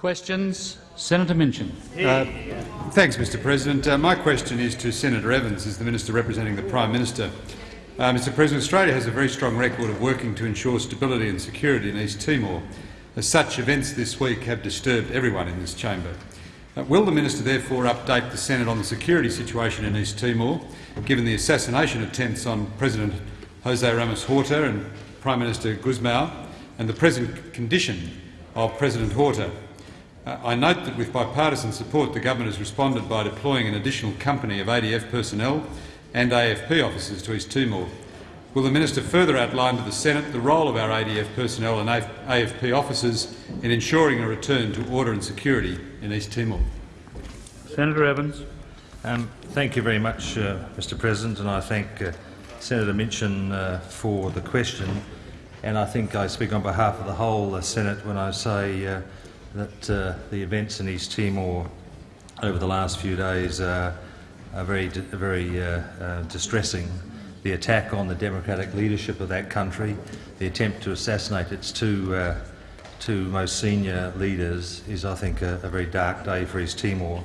Questions? Senator Minchin. Uh, thanks, Mr President. Uh, my question is to Senator Evans, as the Minister representing the Prime Minister. Uh, Mr President, Australia has a very strong record of working to ensure stability and security in East Timor. As such, events this week have disturbed everyone in this chamber. Uh, will the minister therefore update the Senate on the security situation in East Timor, given the assassination attempts on President Jose Ramos Horta and Prime Minister Gusmao, and the present condition of President Horta? Uh, I note that with bipartisan support the government has responded by deploying an additional company of ADF personnel and AFP officers to East Timor. Will the minister further outline to the Senate the role of our ADF personnel and AFP officers in ensuring a return to order and security in East Timor? Senator Evans. Um, thank you very much, uh, Mr President, and I thank uh, Senator Minchin uh, for the question. And I think I speak on behalf of the whole uh, Senate when I say uh, that uh, the events in East Timor over the last few days are, are very, very distressing the attack on the democratic leadership of that country, the attempt to assassinate its two, uh, two most senior leaders is, I think, a, a, very dark day for East Timor.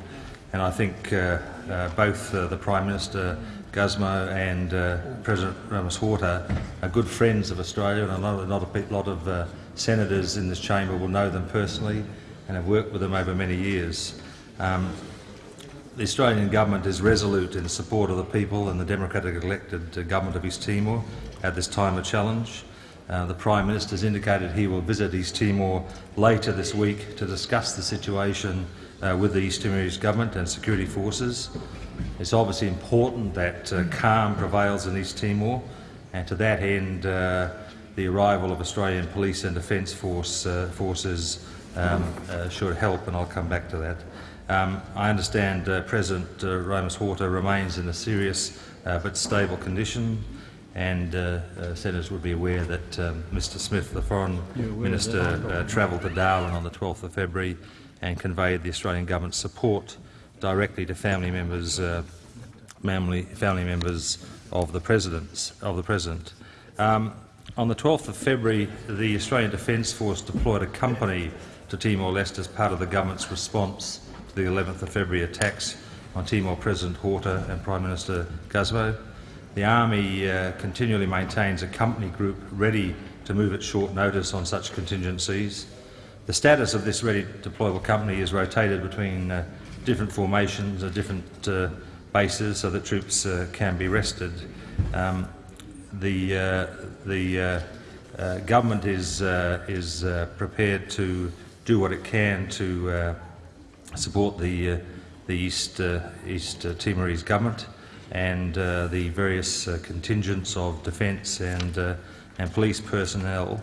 And I think uh, uh, both uh, the Prime Minister Gusmao and uh, President Ramos Horta are good friends of Australia, and a lot, a lot of uh, senators in this chamber will know them personally and have worked with them over many years. Um, the Australian government is resolute in support of the people and the democratically elected uh, government of East Timor at this time of challenge. Uh, the Prime Minister has indicated he will visit East Timor later this week to discuss the situation uh, with the East Timorese government and security forces. It's obviously important that uh, calm prevails in East Timor, and to that end, uh, the arrival of Australian police and defence force, uh, forces um, should help, and I'll come back to that. Um, I understand uh, President uh, Ramos Horta remains in a serious uh, but stable condition, and uh, uh, senators would be aware that um, Mr Smith, the Foreign Minister, uh, travelled to Darwin on the 12th of February and conveyed the Australian government's support directly to family members, family, family members of the, presidents, of the President. Um, on the 12th of February, the Australian Defence Force deployed a company to Timor-Leste as part of the government's response to the 11th of February attacks on Timor President Horta and Prime Minister Gusmao. The Army uh, continually maintains a company group ready to move at short notice on such contingencies. The status of this ready deployable company is rotated between uh, different formations and different uh, bases so that troops uh, can be rested. Um, the uh, the uh, government is, is prepared to do what it can to support the, uh, the East, uh, East uh, Timorese government and the various contingents of defence and, and police personnel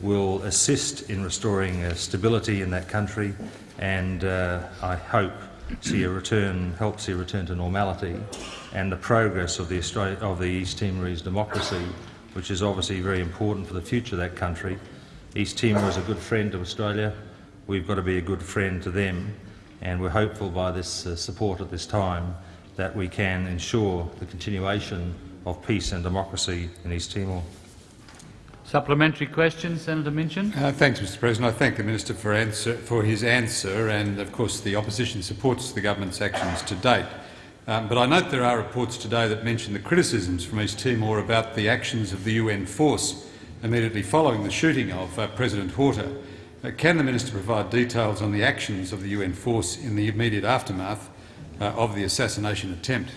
will assist in restoring stability in that country and I hope see a return, help see a return to normality and the progress of the, Australia, of the East Timorese democracy, which is obviously very important for the future of that country. East Timor is a good friend of Australia. We've got to be a good friend to them and we're hopeful by this uh, support at this time that we can ensure the continuation of peace and democracy in East Timor. Supplementary question, Senator Minchin. Uh, thanks, Mr. President. I thank the minister for, answer, for, his answer, and of course the opposition supports the government's actions to date. Um, but I note there are reports today that mention the criticisms from East Timor about the actions of the UN force immediately following the shooting of uh, President Horta. Uh, can the minister provide details on the actions of the UN force in the immediate aftermath uh, of the assassination attempt?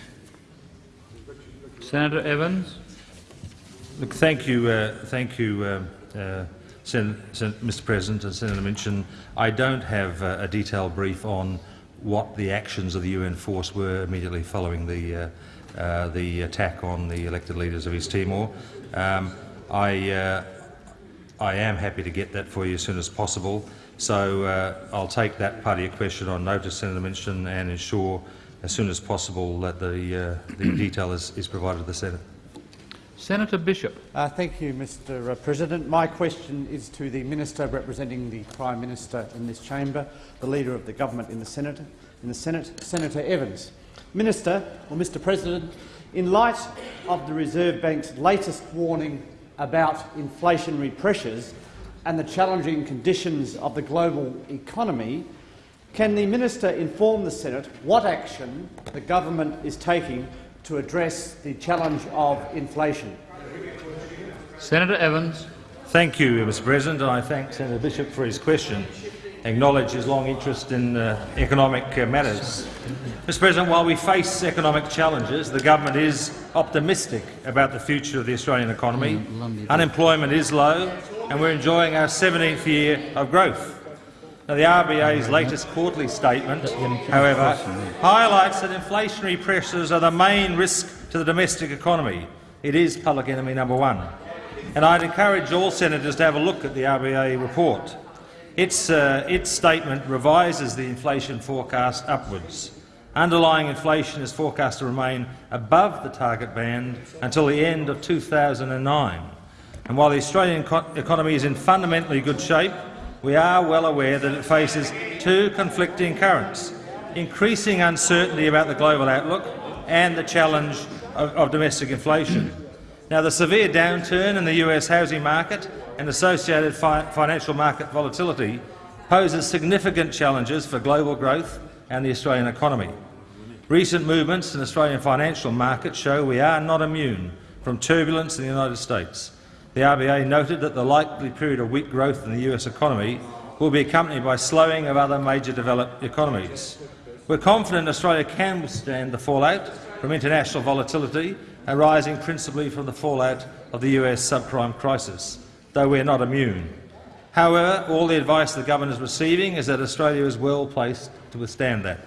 Senator Evans. Look, thank you, uh, thank you, uh, uh, Sen Sen Mr. President and Senator Minchin. I don't have uh, a detailed brief on what the actions of the UN force were immediately following the the attack on the elected leaders of East Timor. Um, I I am happy to get that for you as soon as possible. So uh, I'll take that part of your question on notice, Senator Minchin, and ensure as soon as possible that the, uh, the detail is, is, provided to the Senate. Senator Bishop. Uh, thank you, Mr uh, President. My question is to the Minister representing the Prime Minister in this chamber, the Leader of the Government in the Senate, in the Senate Senator Evans. Minister, or Mr President, in light of the Reserve Bank's latest warning about inflationary pressures and the challenging conditions of the global economy, can the minister inform the Senate what action the government is taking to address the challenge of inflation? Senator Evans. Thank you, Mr President, I thank Senator Bishop for his question. Acknowledge his long interest in uh, economic uh, matters. Mr President, while we face economic challenges, the government is optimistic about the future of the Australian economy. Unemployment is low, and we're enjoying our 17th year of growth. Now, the RBA's latest quarterly statement, however, highlights that inflationary pressures are the main risk to the domestic economy. It is public enemy number one. And I'd encourage all senators to have a look at the RBA report. Its, uh, its statement revises the inflation forecast upwards. Underlying inflation is forecast to remain above the target band until the end of 2009. And while the Australian economy is in fundamentally good shape, we are well aware that it faces two conflicting currents increasing uncertainty about the global outlook and the challenge of, of domestic inflation. Now, the severe downturn in the US housing market and associated fi financial market volatility poses significant challenges for global growth and the Australian economy. Recent movements in Australian financial markets show we are not immune from turbulence in the United States. The RBA noted that the likely period of weak growth in the US economy will be accompanied by slowing of other major developed economies. We're confident Australia can withstand the fallout from international volatility arising principally from the fallout of the US subprime crisis, though we are not immune. However, all the advice the government is receiving is that Australia is well placed to withstand that.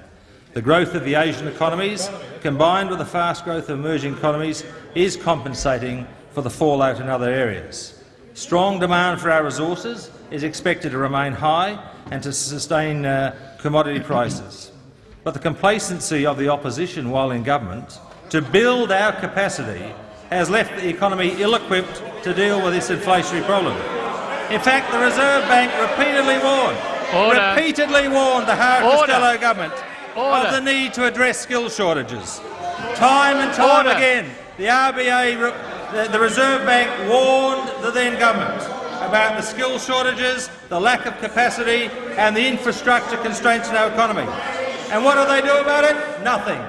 The growth of the Asian economies, combined with the fast growth of emerging economies, is compensating for the fallout in other areas. Strong demand for our resources is expected to remain high and to sustain uh, commodity prices. But the complacency of the opposition while in government to build our capacity has left the economy ill-equipped to deal with this inflationary problem. In fact, the Reserve Bank repeatedly warned, Order. repeatedly warned the Howard Order. Costello government Order. of the need to address skill shortages. Time and time Order. again, the RBA, the, the Reserve Bank warned the then government about the skill shortages, the lack of capacity and the infrastructure constraints in our economy. And what do they do about it? Nothing.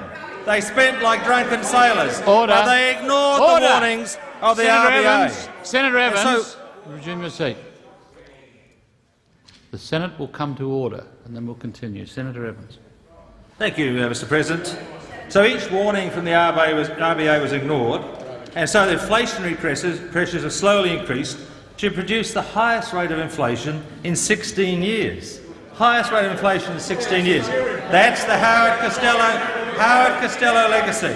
They spent like drunken sailors. Order. They ignored Order. the warnings of the Senator RBA. Evans. Senator And so- resume your seat. The Senate will come to order, and then we'll continue. Senator Evans. Thank you, uh, Mr President. So each warning from the RBA was, RBA was ignored, and so the inflationary pressures, pressures have slowly increased to produce the highest rate of inflation in 16 years. Highest rate of inflation in 16 years. That's the Howard Costello, Howard Costello legacy.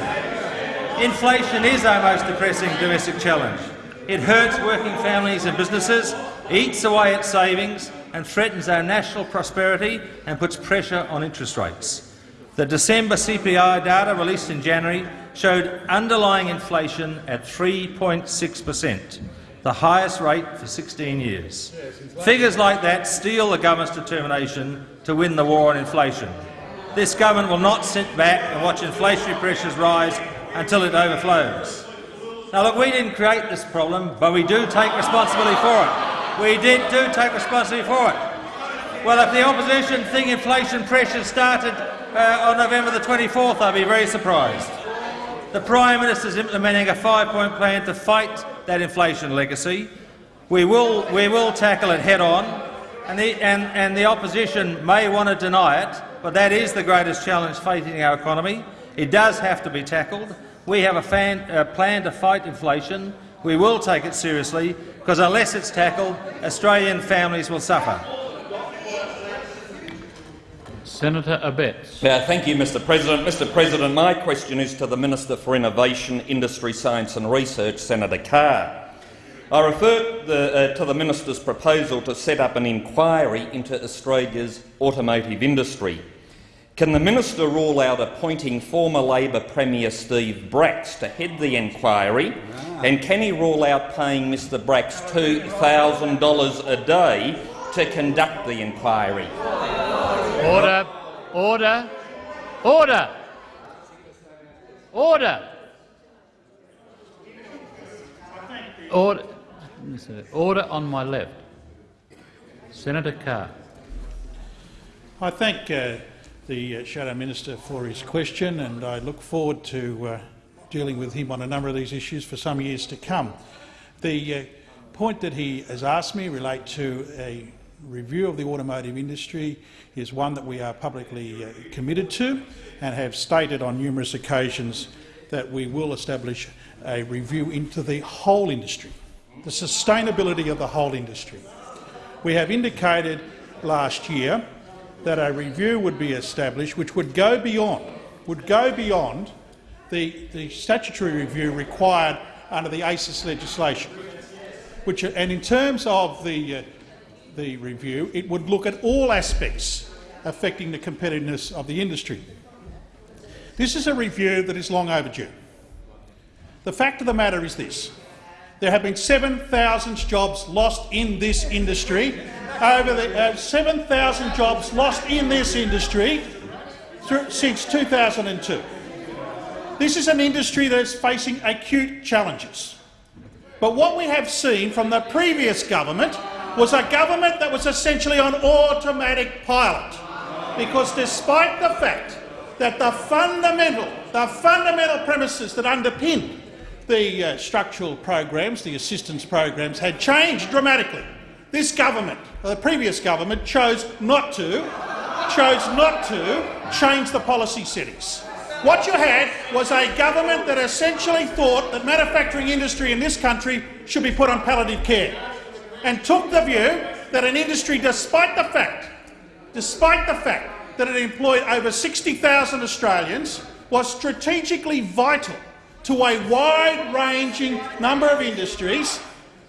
Inflation is our most depressing domestic challenge. It hurts working families and businesses, eats away at savings and threatens our national prosperity and puts pressure on interest rates. The December CPI data released in January showed underlying inflation at 3.6 per cent, the highest rate for 16 years. Figures like that steel the government's determination to win the war on inflation. This government will not sit back and watch inflationary pressures rise until it overflows. Now, look, we didn't create this problem, but we do take responsibility for it. We did do take responsibility for it. Well, if the opposition think inflation pressures started uh, on November the 24th, I'd be very surprised. The Prime Minister is implementing a five-point plan to fight that inflation legacy. We will, we will tackle it head-on, and the, and, and the opposition may want to deny it, but that is the greatest challenge facing our economy. It does have to be tackled. We have a fan, uh, plan to fight inflation. We will take it seriously, because unless it's tackled, Australian families will suffer. Senator Abetz. Uh, thank you, Mr President. Mr President, my question is to the Minister for Innovation, Industry, Science and Research, Senator Carr. I refer the, uh, to the minister's proposal to set up an inquiry into Australia's automotive industry. Can the minister rule out appointing former Labor Premier Steve Bracks to head the inquiry, and can he rule out paying Mr Bracks $2,000 a day to conduct the inquiry? Order. Order. Order. Order. Order. Order on my left. Senator Carr. I thank uh, the uh, Shadow Minister for his question and I look forward to uh, dealing with him on a number of these issues for some years to come. The uh, point that he has asked me relate to a review of the automotive industry is one that we are publicly uh, committed to and have stated on numerous occasions that we will establish a review into the whole industry, the sustainability of the whole industry. We have indicated last year that a review would be established which would go beyond, would go beyond the, the statutory review required under the ACIS legislation. Which, and in terms of the, uh, the review, it would look at all aspects affecting the competitiveness of the industry. This is a review that is long overdue. The fact of the matter is this. There have been 7,000 jobs lost in this industry over the uh, 7,000 jobs lost in this industry through, since 2002. This is an industry that is facing acute challenges. But what we have seen from the previous government was a government that was essentially on automatic pilot. Because despite the fact that the fundamental, the fundamental premises that underpin the uh, structural programs, the assistance programs, had changed dramatically. This government, the previous government, chose not to, chose not to change the policy settings. What you had was a government that essentially thought that manufacturing industry in this country should be put on palliative care and took the view that an industry, despite the fact, despite the fact that it employed over 60,000 Australians, was strategically vital to a wide-ranging number of industries,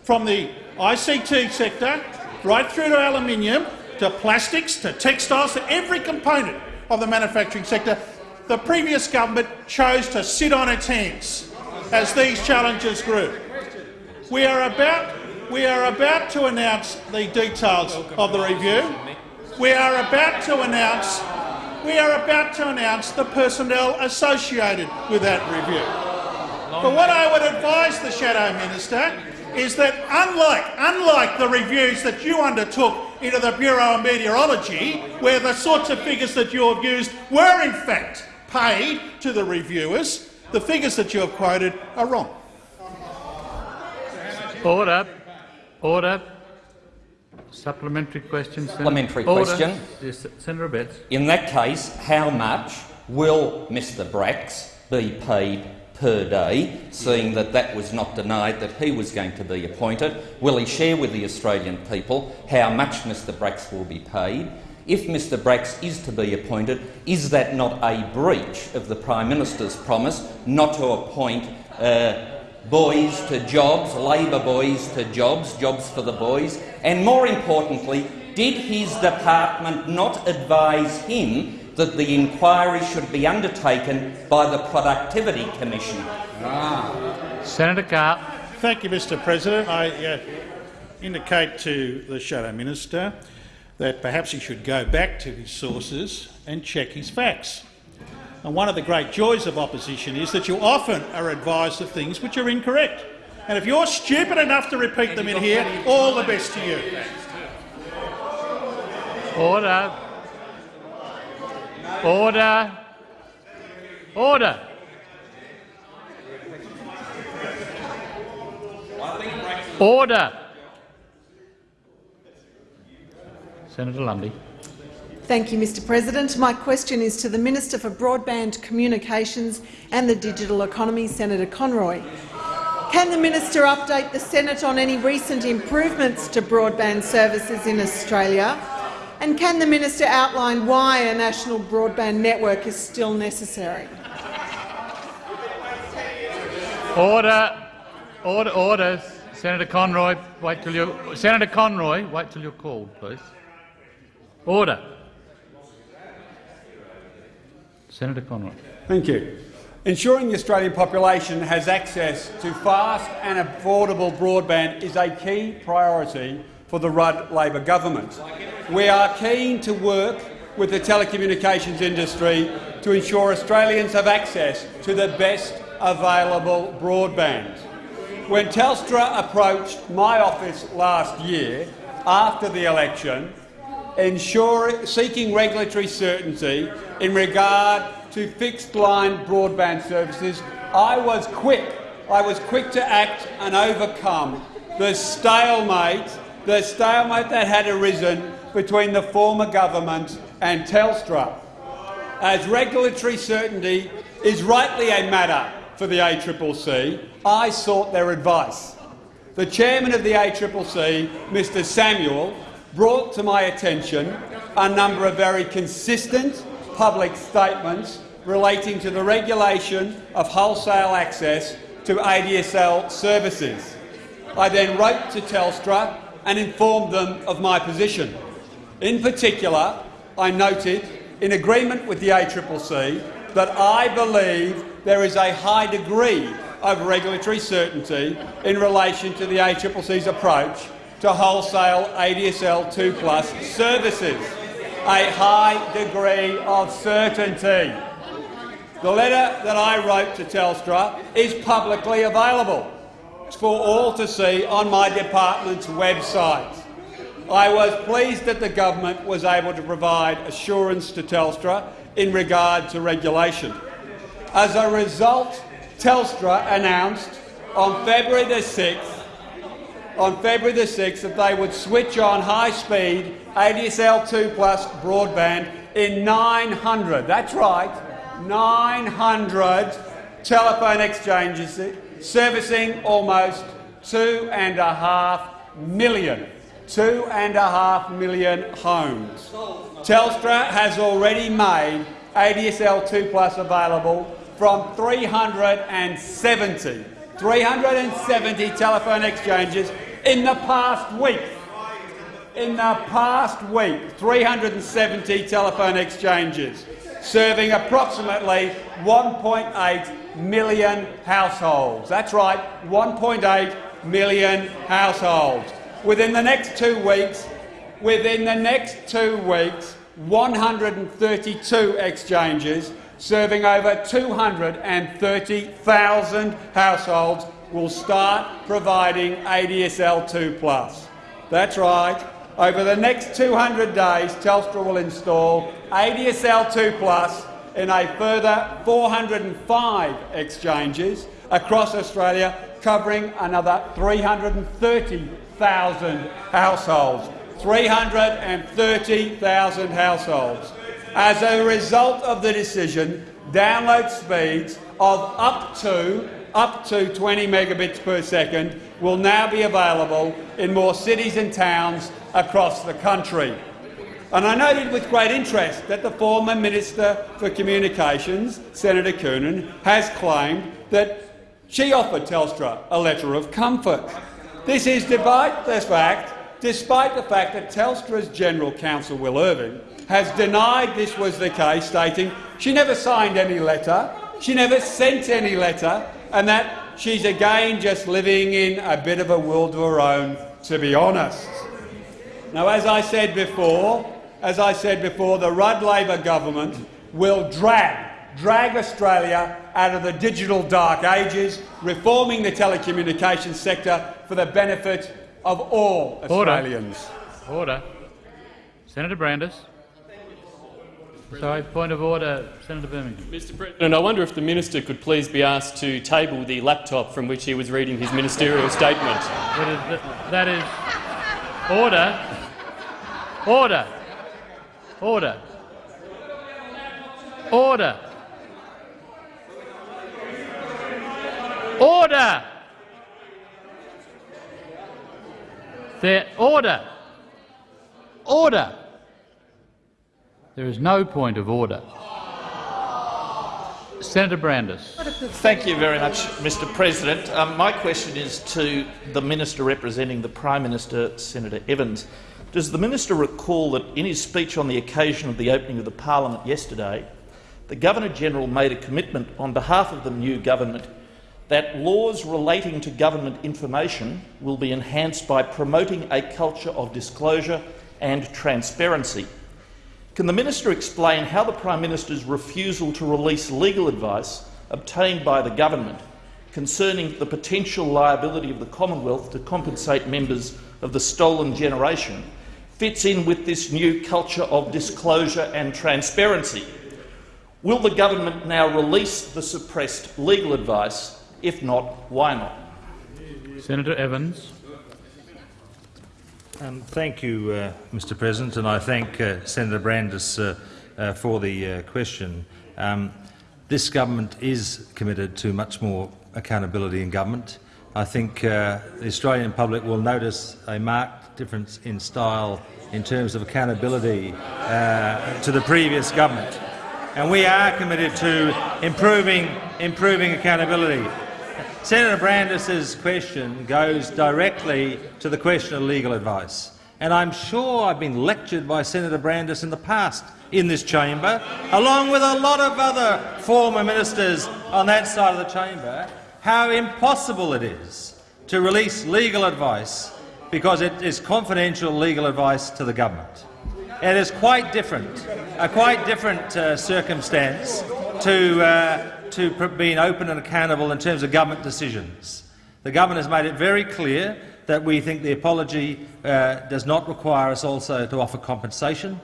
from the ICT sector right through to aluminium, to plastics, to textiles, to every component of the manufacturing sector, the previous government chose to sit on its hands as these challenges grew. We are about, we are about to announce the details of the review. We are about to announce we are about to announce the personnel associated with that review. But what I would advise the Shadow Minister is that unlike, unlike the reviews that you undertook into the Bureau of Meteorology, where the sorts of figures that you have used were in fact paid to the reviewers, the figures that you have quoted are wrong. Order. Order. Supplementary question. Senator. Supplementary Order. question. Yes, Senator Abetz. In that case, how much will Mr Bracks be paid per day, seeing that that was not denied that he was going to be appointed? Will he share with the Australian people how much Mr Bracks will be paid? If Mr Bracks is to be appointed, is that not a breach of the Prime Minister's promise not to appoint uh, boys to jobs, Labor boys to jobs, jobs for the boys? And more importantly, did his department not advise him that the inquiry should be undertaken by the Productivity Commission? Senator Carr. Thank you, Mr President. I uh, indicate to the Shadow Minister that perhaps he should go back to his sources and check his facts. And one of the great joys of opposition is that you often are advised of things which are incorrect. And if you're stupid enough to repeat them in here, all the best to you. Order. Order. Order. Order. Senator Lundy. Thank you, Mr President. My question is to the Minister for Broadband Communications and the Digital Economy, Senator Conroy. Can the minister update the Senate on any recent improvements to broadband services in Australia? And can the minister outline why a national broadband network is still necessary? Order. Order. Order. Senator Conroy, wait till you. Senator Conroy, wait till you're called, please. Order. Senator Conroy. Thank you. Ensuring the Australian population has access to fast and affordable broadband is a key priority for the Rudd Labor government. We are keen to work with the telecommunications industry to ensure Australians have access to the best available broadband. When Telstra approached my office last year after the election, seeking regulatory certainty in regard to fixed-line broadband services, I was quick. I was quick to act and overcome the stalemate, the stalemate that had arisen between the former government and Telstra. As regulatory certainty is rightly a matter for the ACCC, I sought their advice. The chairman of the ACCC, Mr Samuel, brought to my attention a number of very consistent public statements relating to the regulation of wholesale access to ADSL services. I then wrote to Telstra and informed them of my position. In particular, I noted, in agreement with the ACCC, that I believe there is a high degree of regulatory certainty in relation to the ACCC's approach to wholesale ADSL 2 plus services. A high degree of certainty. The letter that I wrote to Telstra is publicly available for all to see on my department's website. I was pleased that the government was able to provide assurance to Telstra in regard to regulation. As a result, Telstra announced on February the 6th on February the 6th that they would switch on high-speed ADSL 2 plus broadband in 900, that's right, 900 telephone exchanges servicing almost two and a half million, two and a half million homes. Telstra has already made ADSL 2 Plus available from 370, 370 telephone exchanges in the past week. In the past week, 370 telephone exchanges serving approximately 1.8 million households. That's right, 1.8 million households. Within the next two weeks, within the next two weeks, 132 exchanges serving over 230,000 households will start providing ADSL 2+. Plus. That's right. Over the next 200 days, Telstra will install ADSL 2 Plus in a further 405 exchanges across Australia, covering another 330,000 households. 330,000 households. As a result of the decision, download speeds of up to up to 20 megabits per second will now be available in more cities and towns across the country. And I noted with great interest that the former Minister for Communications, Senator Coonan, has claimed that she offered Telstra a letter of comfort. This is despite the fact, despite the fact that Telstra's General Counsel, Will Irving, has denied this was the case, stating she never signed any letter, she never sent any letter, and that she's again just living in a bit of a world of her own, to be honest. Now, as I said before, as I said before, the Rudd Labor government will drag, drag Australia out of the digital dark ages, reforming the telecommunications sector for the benefit of all Australians. Order. Order. Senator Brandis. Sorry, point of order, Senator Birmingham. Mr President, I wonder if the minister could please be asked to table the laptop from which he was reading his ministerial statement. That is, that is order. Order. Order. Order. Order. There. Order. Order. There is no point of order. Senator Brandis. Thank you very much, Mr President. Um, my question is to the minister representing the Prime Minister, Senator Evans. Does the minister recall that in his speech on the occasion of the opening of the parliament yesterday, the Governor-General made a commitment on behalf of the new government that laws relating to government information will be enhanced by promoting a culture of disclosure and transparency can the minister explain how the Prime Minister's refusal to release legal advice obtained by the government concerning the potential liability of the Commonwealth to compensate members of the stolen generation fits in with this new culture of disclosure and transparency. Will the government now release the suppressed legal advice? If not, why not? Senator Evans. Um, thank you, uh, Mr President, and I thank uh, Senator Brandis uh, uh for the uh, question. Um, this government is committed to much more accountability in government. I think uh, the Australian public will notice a marked difference in style in terms of accountability to the previous government. And we are committed to improving, improving accountability. Senator Brandis's question goes directly to the question of legal advice. And I'm sure I've been lectured by Senator Brandis in the past in this chamber, along with a lot of other former ministers on that side of the chamber, how impossible it is to release legal advice because it is confidential legal advice to the government. It is quite different, a quite different uh, circumstance to uh, to being open and accountable in terms of government decisions. The government has made it very clear that we think the apology uh, does not require us also to offer compensation.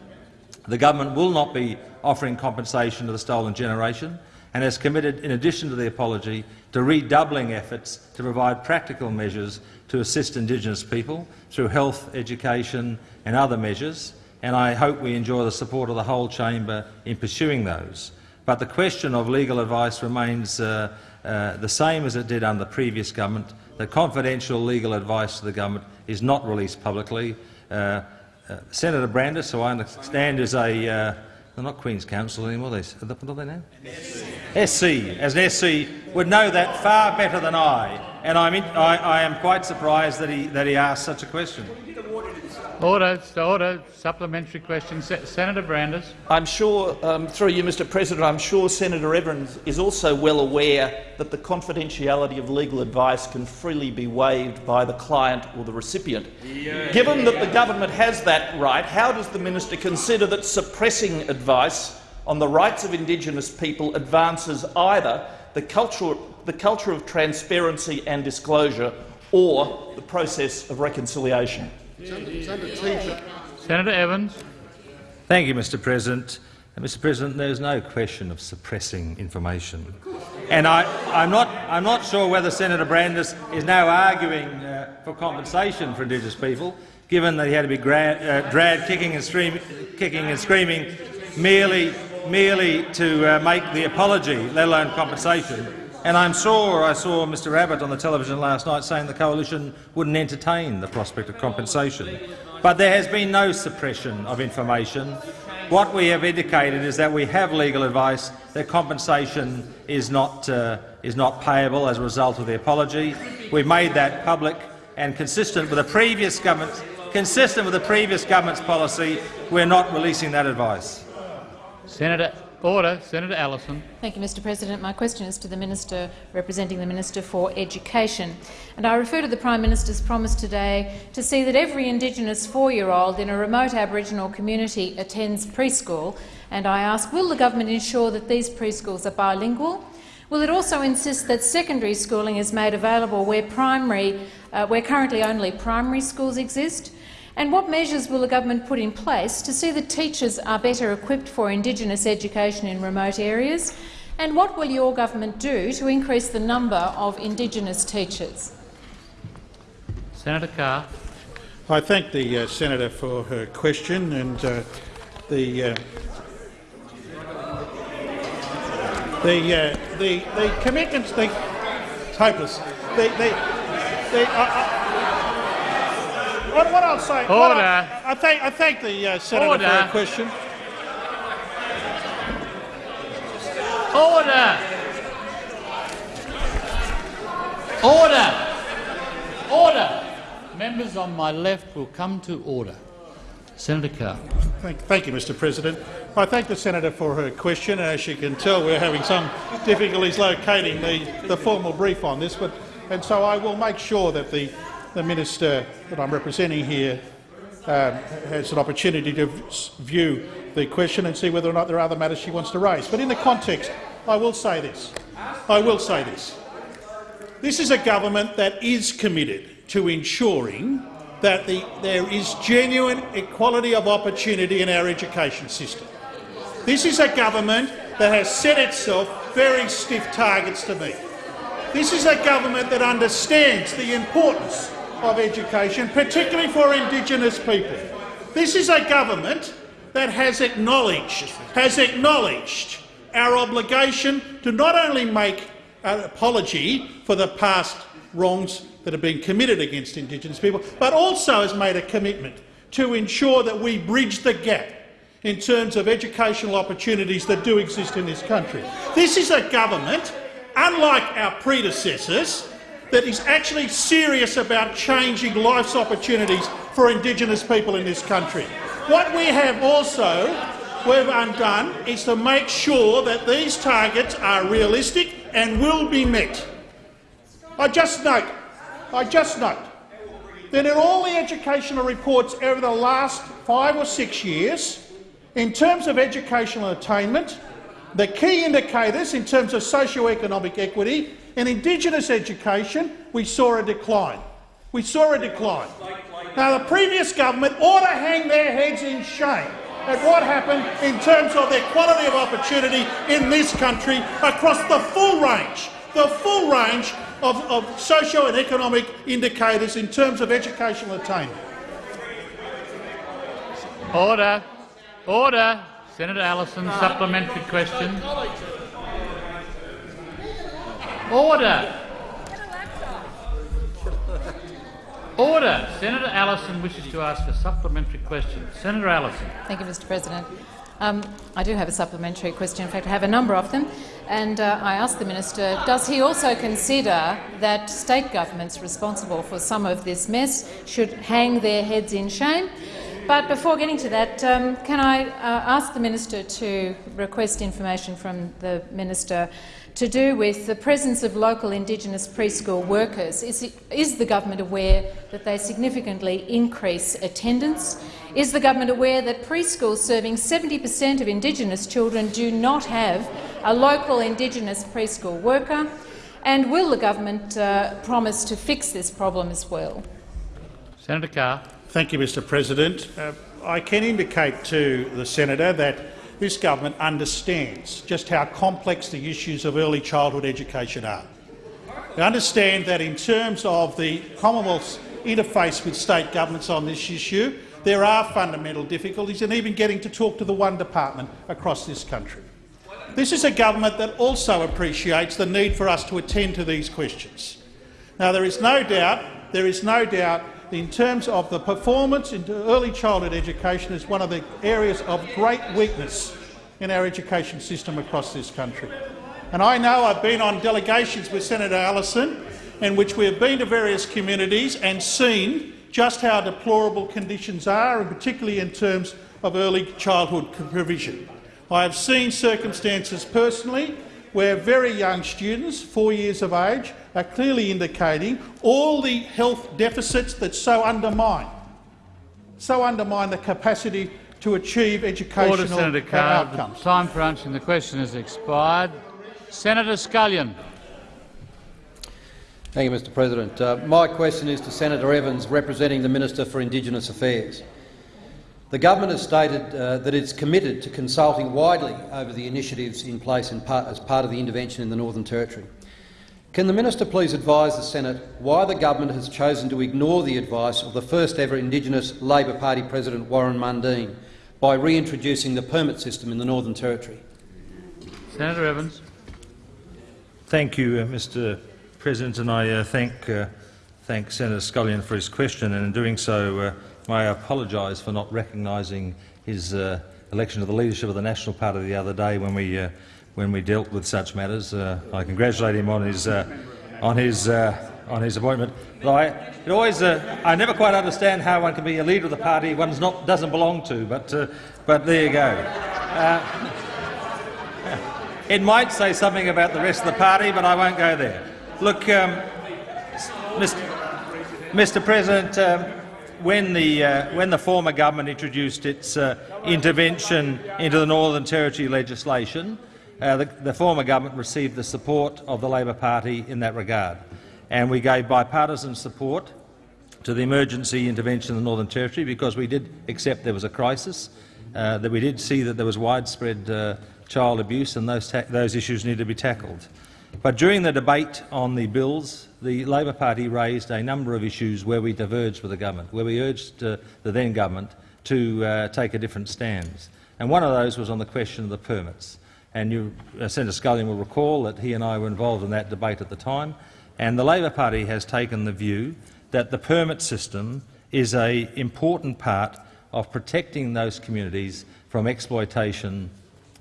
The government will not be offering compensation to the stolen generation and has committed, in addition to the apology, to redoubling efforts to provide practical measures to assist Indigenous people through health, education and other measures, and I hope we enjoy the support of the whole chamber in pursuing those. But the question of legal advice remains uh, uh, the same as it did under the previous government. The confidential legal advice to the government is not released publicly. Uh, uh Senator Brandis, who I understand is a uh, they're not Queen's Counsel anymore. They, what are they now? SC. SC. As an SC would know that far better than I, and I, I am quite surprised that he that he asked such a question. Order, order. Supplementary question. Se Senator Brandis. I'm sure, um, through you, Mr President, I'm sure Senator Evans is also well aware that the confidentiality of legal advice can freely be waived by the client or the recipient. Yeah. Given that the government has that right, how does the minister consider that suppressing advice on the rights of Indigenous people advances either the culture, the culture of transparency and disclosure or the process of reconciliation? Senator Evans. Thank you, Mr President. Mr President, there is no question of suppressing information. And I, am not, I'm not sure whether Senator Brandis is now arguing uh, for compensation for Indigenous people, given that he had to be uh, dragged kicking and, kicking and screaming merely, merely to uh, make the apology, let alone compensation. And I'm sure I saw Mr Abbott on the television last night saying the coalition wouldn't entertain the prospect of compensation. But there has been no suppression of information. What we have indicated is that we have legal advice that compensation is not, uh, is not payable as a result of the apology. We've made that public and consistent with the previous government, consistent with the previous government's policy, we're not releasing that advice. Senator Order. Senator Allison. Thank you, Mr President. My question is to the Minister representing the Minister for Education. And I refer to the Prime Minister's promise today to see that every Indigenous four-year-old in a remote Aboriginal community attends preschool. And I ask, will the government ensure that these preschools are bilingual? Will it also insist that secondary schooling is made available where, primary, uh, where currently only primary schools exist? And what measures will the government put in place to see that teachers are better equipped for Indigenous education in remote areas? And what will your government do to increase the number of Indigenous teachers? Senator Carr. I thank the uh, senator for her question and uh, the uh, the, uh, the the commitments. The, it's hopeless. The, the, the, what, what I'll say. Order. I, I, thank, I thank the uh, senator Order. for her question. Order. Order. Order. Members on my left will come to order. Senator Carr. Thank, thank, you, Mr President. I thank the senator for her question. As you can tell, we're having some difficulties locating the, the formal brief on this, but, and so I will make sure that the the minister that I'm representing here um, has an opportunity to view the question and see whether or not there are other matters she wants to raise. But in the context, I will say this. I will say this. This is a government that is committed to ensuring that the, there is genuine equality of opportunity in our education system. This is a government that has set itself very stiff targets to meet. This is a government that understands the importance of education, particularly for Indigenous people. This is a government that has acknowledged, has acknowledged our obligation to not only make an apology for the past wrongs that have been committed against Indigenous people, but also has made a commitment to ensure that we bridge the gap in terms of educational opportunities that do exist in this country. This is a government, unlike our predecessors, that is actually serious about changing life's opportunities for Indigenous people in this country. What we have also we've undone is to make sure that these targets are realistic and will be met. I just note, I just note that in all the educational reports over the last five or six years, in terms of educational attainment, the key indicators in terms of socio-economic equity and Indigenous education, we saw a decline. We saw a decline. Now, the previous government ought to hang their heads in shame at what happened in terms of their quality of opportunity in this country across the full range, the full range of, of socio and economic indicators in terms of educational attainment. Order. Order. Senator Allison, supplementary question. Order. Order. Senator Allison wishes to ask a supplementary question. Senator Allison. Thank you, Mr President. Um, I do have a supplementary question. In fact, I have a number of them. And uh, I ask the minister, does he also consider that state governments responsible for some of this mess should hang their heads in shame? But before getting to that, um, can I uh, ask the minister to request information from the minister to do with the presence of local Indigenous preschool workers? Is, it, is the government aware that they significantly increase attendance? Is the government aware that preschools serving 70 per cent of Indigenous children do not have a local Indigenous preschool worker? And will the government uh, promise to fix this problem as well? Senator Carr. Thank you, Mr President. Uh, I can indicate to the senator that this government understands just how complex the issues of early childhood education are. They understand that in terms of the Commonwealth's interface with state governments on this issue, there are fundamental difficulties in even getting to talk to the one department across this country. This is a government that also appreciates the need for us to attend to these questions. Now, there is no doubt, there is no doubt in terms of the performance in early childhood education is one of the areas of great weakness in our education system across this country. And I know I've been on delegations with Senator Allison in which we have been to various communities and seen just how deplorable conditions are, and particularly in terms of early childhood provision. I have seen circumstances personally where very young students, four years of age, are clearly indicating all the health deficits that so undermine, so undermine the capacity to achieve educational Order, Senator Carr. outcomes. The time for answering the question has expired. Senator Scullion. Thank you, Mr President. Uh, my question is to Senator Evans, representing the Minister for Indigenous Affairs. The government has stated uh, that it's committed to consulting widely over the initiatives in place in part, as part of the intervention in the Northern Territory. Can the minister please advise the Senate why the government has chosen to ignore the advice of the first ever Indigenous Labor Party President Warren Mundine by reintroducing the permit system in the Northern Territory? Senator Evans. Thank you, uh, Mr President, and I uh, thank, uh, thank Senator Scullion for his question, and in doing so uh, may I apologise for not recognising his uh, election to the leadership of the National Party the other day when we, uh, when we dealt with such matters. I congratulate him on his, on his, on his appointment. I, it always, I never quite understand how one can be a leader of the party one not, doesn't belong to, but, but there you go. It might say something about the rest of the party, but I won't go there. Look, um, Mr. Mr. President, um, when, the, uh, when the former government introduced its uh, intervention into the Northern Territory legislation, uh, the, the, former government received the support of the Labor Party in that regard, and we gave bipartisan support to the emergency intervention in the Northern Territory because we did accept there was a crisis, uh, that we did see that there was widespread uh, child abuse and those, those issues need to be tackled. But during the debate on the bills, the Labor Party raised a number of issues where we diverged with the government, where we urged uh, the then government to uh, take a different stance. And one of those was on the question of the permits. And you, uh, Senator Scullion will recall that he and I were involved in that debate at the time. And the Labor Party has taken the view that the permit system is an important part of protecting those communities from exploitation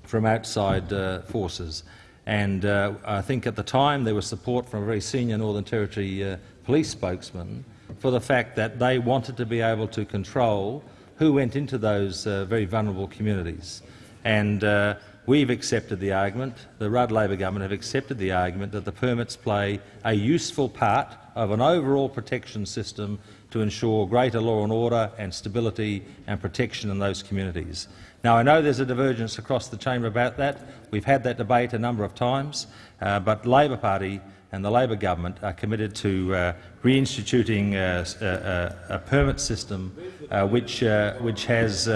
from outside uh, forces. And uh, I think at the time there was support from a very senior Northern Territory uh, police spokesman for the fact that they wanted to be able to control who went into those uh, very vulnerable communities. And uh, we've accepted the argument, the Rudd Labor government have accepted the argument that the permits play a useful part of an overall protection system to ensure greater law and order and stability and protection in those communities. Now, I know there's a divergence across the chamber about that. We've had that debate a number of times, uh, but Labor Party and the Labor government are committed to uh, reinstituting uh, uh, a, a, permit system uh, which, uh, which has,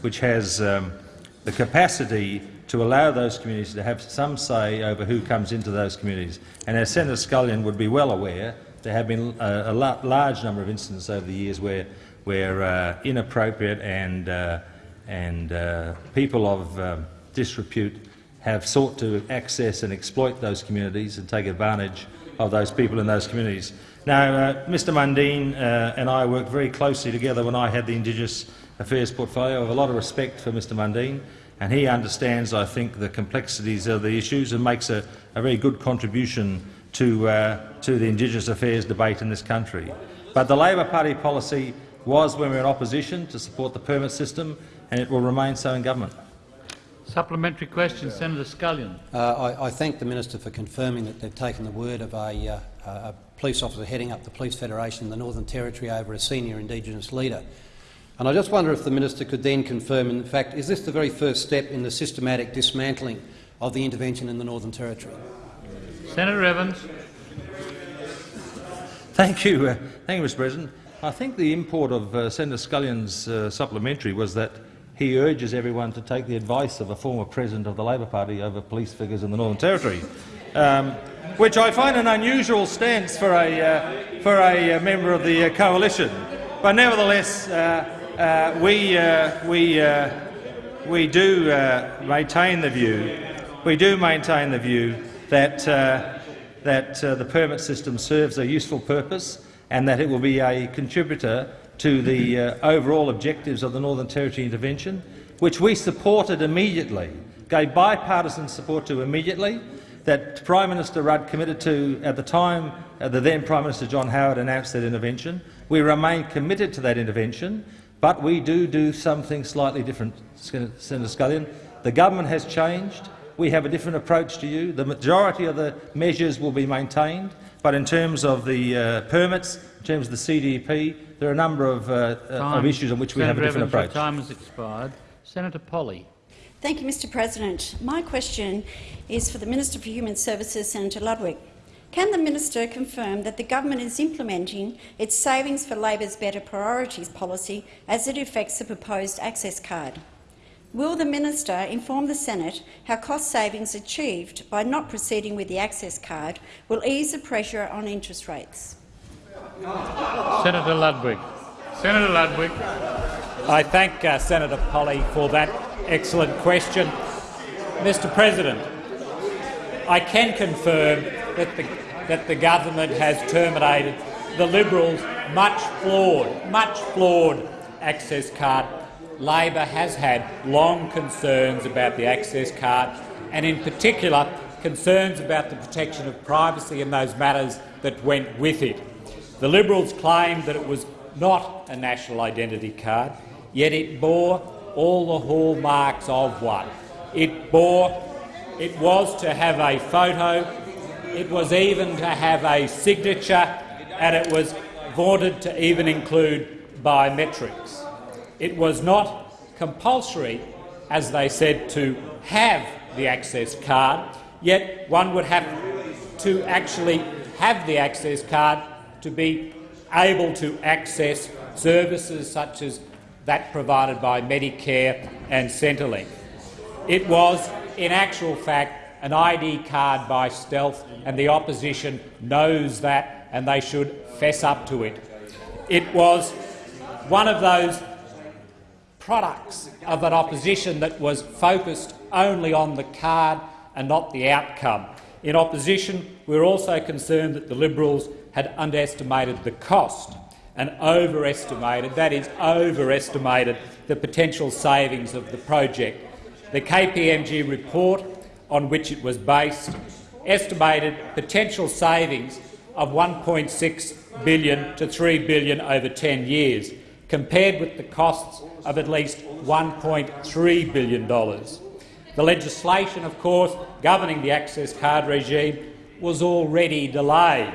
which has um, the capacity to allow those communities to have some say over who comes into those communities. And as Senator Scullion would be well aware, there have been a, a large number of incidents over the years where, where inappropriate and and uh, people of um, disrepute have sought to access and exploit those communities and take advantage of those people in those communities. Now, uh, Mr Mundine uh, and I worked very closely together when I had the Indigenous Affairs portfolio. I have a lot of respect for Mr Mundine, and he understands, I think, the complexities of the issues and makes a, a very good contribution to, uh, to the Indigenous Affairs debate in this country. But the Labor Party policy was, when we were in opposition, to support the permit system and it will remain so in government. Supplementary question, Senator Scullion. Uh, I, I, thank the minister for confirming that they've taken the word of a, uh, a, police officer heading up the Police Federation in the Northern Territory over a senior Indigenous leader. And I just wonder if the minister could then confirm, in fact, is this the very first step in the systematic dismantling of the intervention in the Northern Territory? Senator Evans. Thank you, uh, thank you, Mr. President. I think the import of uh, Senator Scullion's uh, supplementary was that he urges everyone to take the advice of a former president of the Labor Party over police figures in the Northern Territory, um, which I find an unusual stance for a, uh, for a uh, member of the uh, coalition. But nevertheless, uh, we, we, we do maintain the view, we do maintain the view that, that the permit system serves a useful purpose and that it will be a contributor to the uh, overall objectives of the Northern Territory intervention, which we supported immediately, gave bipartisan support to immediately, that Prime Minister Rudd committed to at the time uh, the then Prime Minister John Howard announced that intervention. We remain committed to that intervention, but we do do something slightly different, Senator Scullion. The government has changed. We have a different approach to you. The majority of the measures will be maintained, but in terms of the uh, permits, in terms of the CDP, there are a number of, uh, uh of issues on which we Senator have a different Evans, approach. Time has expired. Senator Polley. Thank you, Mr President. My question is for the Minister for Human Services, Senator Ludwig. Can the minister confirm that the government is implementing its Savings for Labor's Better Priorities policy as it affects the proposed access card? Will the minister inform the Senate how cost savings achieved by not proceeding with the access card will ease the pressure on interest rates? Senator Ludwig. Senator Ludwig. I thank uh, Senator Polley for that excellent question. Mr President, I can confirm that the, that the government has terminated the Liberals' much flawed, much flawed access card. Labor has had long concerns about the access card and in particular concerns about the protection of privacy and those matters that went with it. The Liberals claimed that it was not a national identity card, yet it bore all the hallmarks of one. It bore, it was to have a photo, it was even to have a signature, and it was vaunted to even include biometrics. It was not compulsory, as they said, to have the access card, yet one would have to actually have the access card to be able to access services such as that provided by Medicare and Centrelink. It was, in actual fact, an ID card by stealth, and the opposition knows that, and they should fess up to it. It was one of those products of an opposition that was focused only on the card and not the outcome. In opposition, we were also concerned that the Liberals had underestimated the cost and overestimated, that is, overestimated the potential savings of the project. The KPMG report on which it was based estimated potential savings of 1.6 billion to 3 billion over 10 years, compared with the costs of at least $1.3 billion. The legislation, of course, governing the access card regime was already delayed,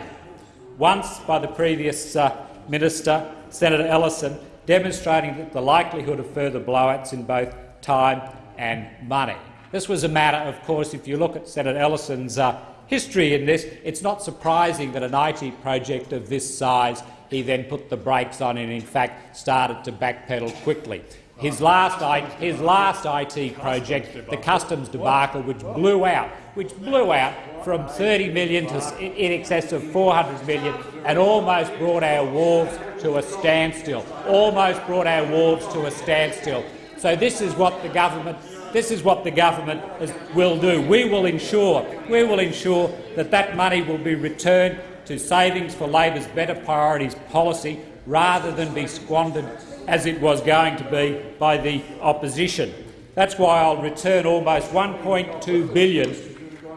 once by the previous uh, minister, Senator Ellison, demonstrating the likelihood of further blowouts in both time and money. This was a matter, of course, if you look at Senator Ellison's uh, history in this, it's not surprising that an IT project of this size he then put the brakes on and, in fact, started to backpedal quickly. His last, his last IT project, the customs debacle, which blew out, which blew out from 30 million to in excess of 400 million, and almost brought our wharves to a standstill. Almost brought our wharves to a standstill. So this is what the government this is what the government is, will do. We will ensure, we will ensure that that money will be returned to savings for Labor's better priorities policy rather than be squandered as it was going to be by the opposition. That's why I'll return almost 1.2 billion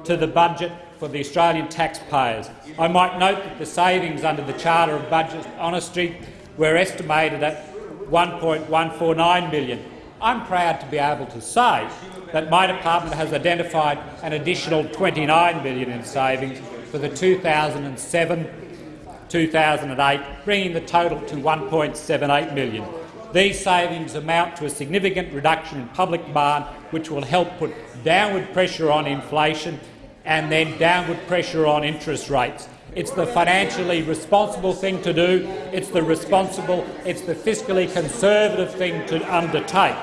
to the budget for the Australian taxpayers. I might note that the savings under the Charter of Budget Honesty were estimated at $1.149 billion. I'm proud to be able to say that my department has identified an additional $29 billion in savings for the 2007-2008, bringing the total to 1.78 million. These savings amount to a significant reduction in public demand, which will help put downward pressure on inflation and then downward pressure on interest rates. It's the financially responsible thing to do. It's the responsible, it's the fiscally conservative thing to undertake.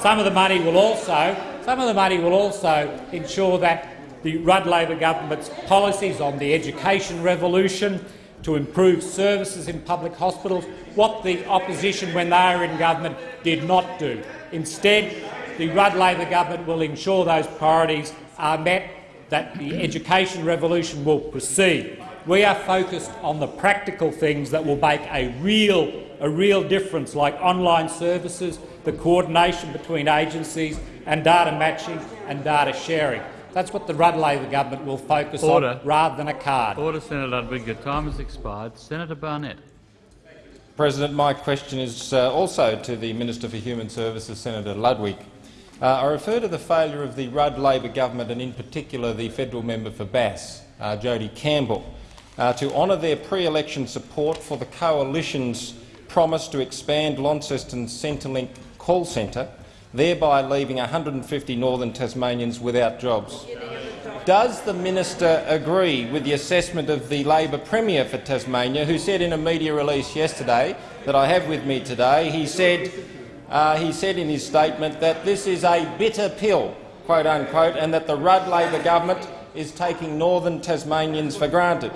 Some of the money will also, some of the money will also ensure that the Rudd Labor government's policies on the education revolution to improve services in public hospitals, what the opposition, when they were in government, did not do. Instead, the Rudd Labor government will ensure those priorities are met, that the education revolution will proceed. We are focused on the practical things that will make a real, a real difference, like online services, the coordination between agencies and data matching and data sharing. That's what the Rudd Labor government will focus Order. on rather than a card. Order, Senator Ludwig. Your time has expired. Senator Barnett. President, my question is uh, also to the Minister for Human Services, Senator Ludwig. Uh, I refer to the failure of the Rudd Labor government and in particular the federal member for Bass, uh, Jodie Campbell, uh, to honour their pre-election support for the coalition's promise to expand Launceston's Centrelink call centre, thereby leaving 150 northern Tasmanians without jobs. Does the minister agree with the assessment of the Labor Premier for Tasmania, who said in a media release yesterday that I have with me today, he said, uh, he said in his statement that this is a bitter pill, quote unquote, and that the Rudd Labor government is taking northern Tasmanians for granted?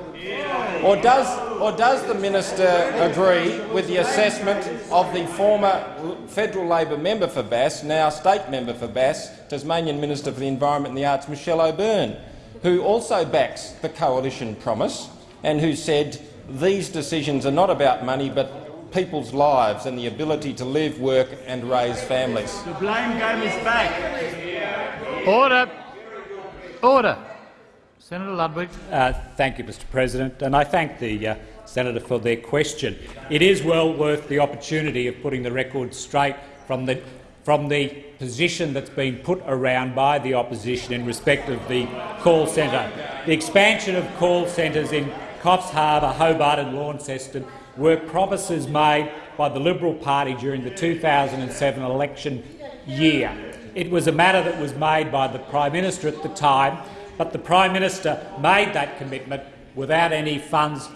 Or does, or does the minister agree with the assessment of the former federal Labor member for Bass, now state member for Bass, Tasmanian Minister for the Environment and the Arts, Michelle O'Byrne, who also backs the coalition promise and who said these decisions are not about money but people's lives and the ability to live, work and raise families. The blame game is back. Order. Order. Senator Ludwig. Uh, thank you, Mr President, and I thank the uh, senator for their question. It is well worth the opportunity of putting the record straight from the from the position that's been put around by the opposition in respect of the call centre. The expansion of call centres in Coffs Harbour, Hobart and Launceston were promises made by the Liberal Party during the 2007 election year. It was a matter that was made by the Prime Minister at the time, but the Prime Minister made that commitment without any funds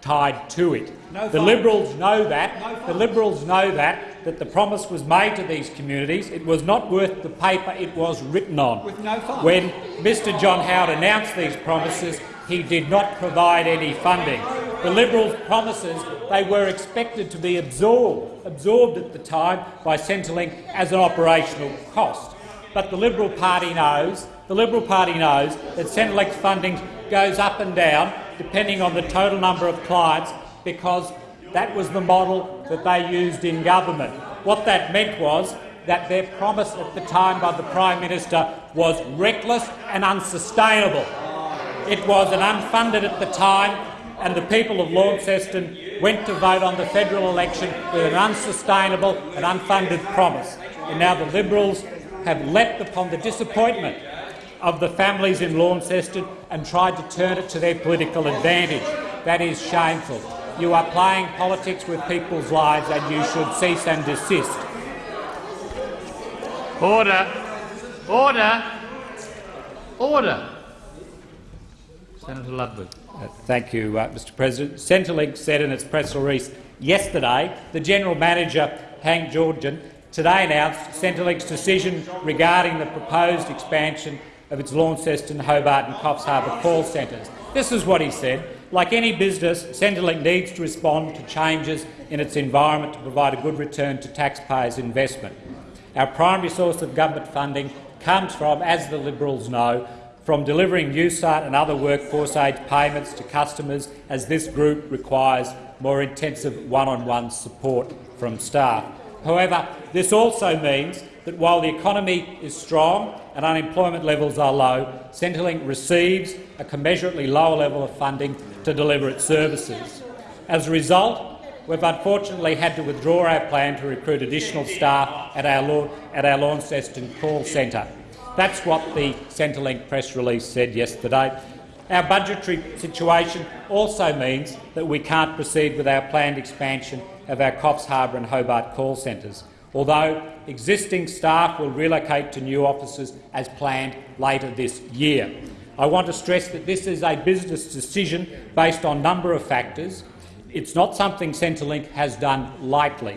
tied to it. No the fines. Liberals know that. No the Liberals know that, that the promise was made to these communities. It was not worth the paper it was written on. With no fines. When Mr John Howard announced these promises, he did not provide any funding. The Liberals' promises they were expected to be absorbed, absorbed at the time by Centrelink as an operational cost. But the Liberal Party knows, the Liberal Party knows that Centrelink's funding goes up and down depending on the total number of clients because that was the model that they used in government. What that meant was that their promise at the time by the Prime Minister was reckless and unsustainable. It was an unfunded at the time, and the people of Launceston went to vote on the federal election with an unsustainable and unfunded promise. And now the Liberals have leapt upon the disappointment of the families in Launceston and tried to turn it to their political advantage. That is shameful. You are playing politics with people's lives and you should cease and desist. Order. Order. Order. Senator Ludwig. Uh, Thank you, uh, Mr President. Centrelink said in its press release yesterday the General Manager, Hank Jongen, today announced Centrelink's decision regarding the proposed expansion of its Launceston, Hobart and Coffs Harbour call centres. This is what he said. Like any business, Centrelink needs to respond to changes in its environment to provide a good return to taxpayers' investment. Our primary source of government funding comes from, as the Liberals know, from delivering Newstart and other workforce aid payments to customers as this group requires more intensive one-on-one support from staff. However, this also means that while the economy is strong and unemployment levels are low, Centrelink receives a commensurately lower level of funding to deliver its services. As a result, we've unfortunately had to withdraw our plan to recruit additional staff at our, at our Launceston call centre. That's what the Centrelink press release said yesterday. Our budgetary situation also means that we can't proceed with our planned expansion of our Coffs Harbour and Hobart call centres, although existing staff will relocate to new offices as planned later this year. I want to stress that this is a business decision based on a number of factors. It's not something Centrelink has done lightly.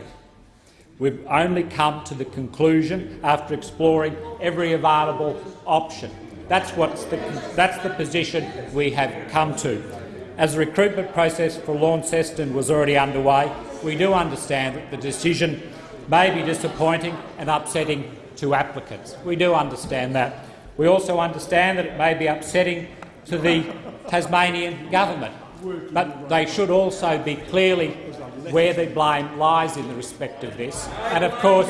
We've only come to the conclusion after exploring every available option. That's, what's the, that's the position we have come to. As the recruitment process for Launceston was already underway, we do understand that the decision may be disappointing and upsetting to applicants. We do understand that. We also understand that it may be upsetting to the Tasmanian government, but they should also be clearly where the blame lies in the respect of this. And of course,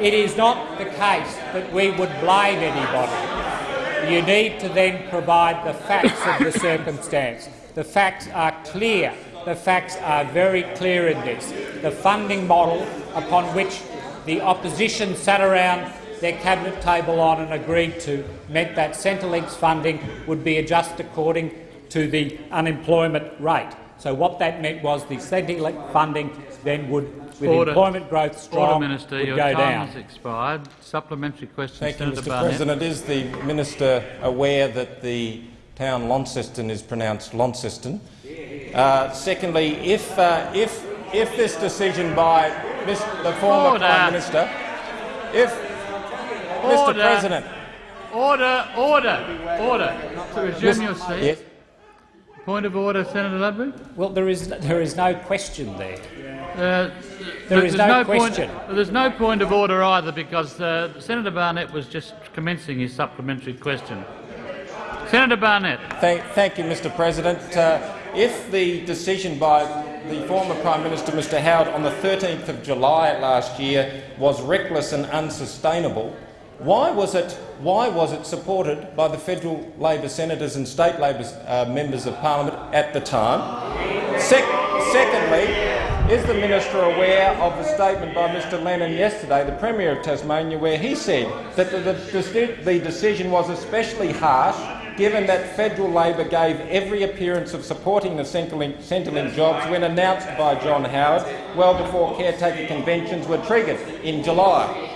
it is not the case that we would blame anybody. You need to then provide the facts of the circumstance. The facts are clear. The facts are very clear in this. The funding model upon which the opposition sat around their cabinet table on and agreed to meant that Centrelink's funding would be adjusted according to the unemployment rate. So what that meant was the Centrelink funding then would, with Order. employment growth strong, Order, Minister. would Your go time down. has expired. Supplementary question, Thank you, Mr Barnett. President. Is the minister aware that the town Launceston is pronounced Launceston? Uh, secondly, if, uh, if, if this decision by Mis- the former Order. Prime Minister, if Mr President, Order, order, order. To resume Mis- your seat. Yes. Point of order, Senator Ludwig. Well, there is, there is no question there. Uh, There is there's no point- question. there's no point of order either because uh, Senator Barnett was just commencing his supplementary question. Senator Barnett. Thank, thank you, Mr President. Uh, if the decision by the former Prime Minister, Mr Howard, on the 13th of July last year was reckless and unsustainable, why was it, why was it supported by the federal Labor senators and state Labor uh, members of parliament at the time? Sec secondly, is the minister aware of the statement by Mr Lennon yesterday, the Premier of Tasmania, where he said that the, the, the decision was especially harsh given that federal Labor gave every appearance of supporting the Centrelink, Centrelink jobs when announced by John Howard well before caretaker conventions were triggered in July?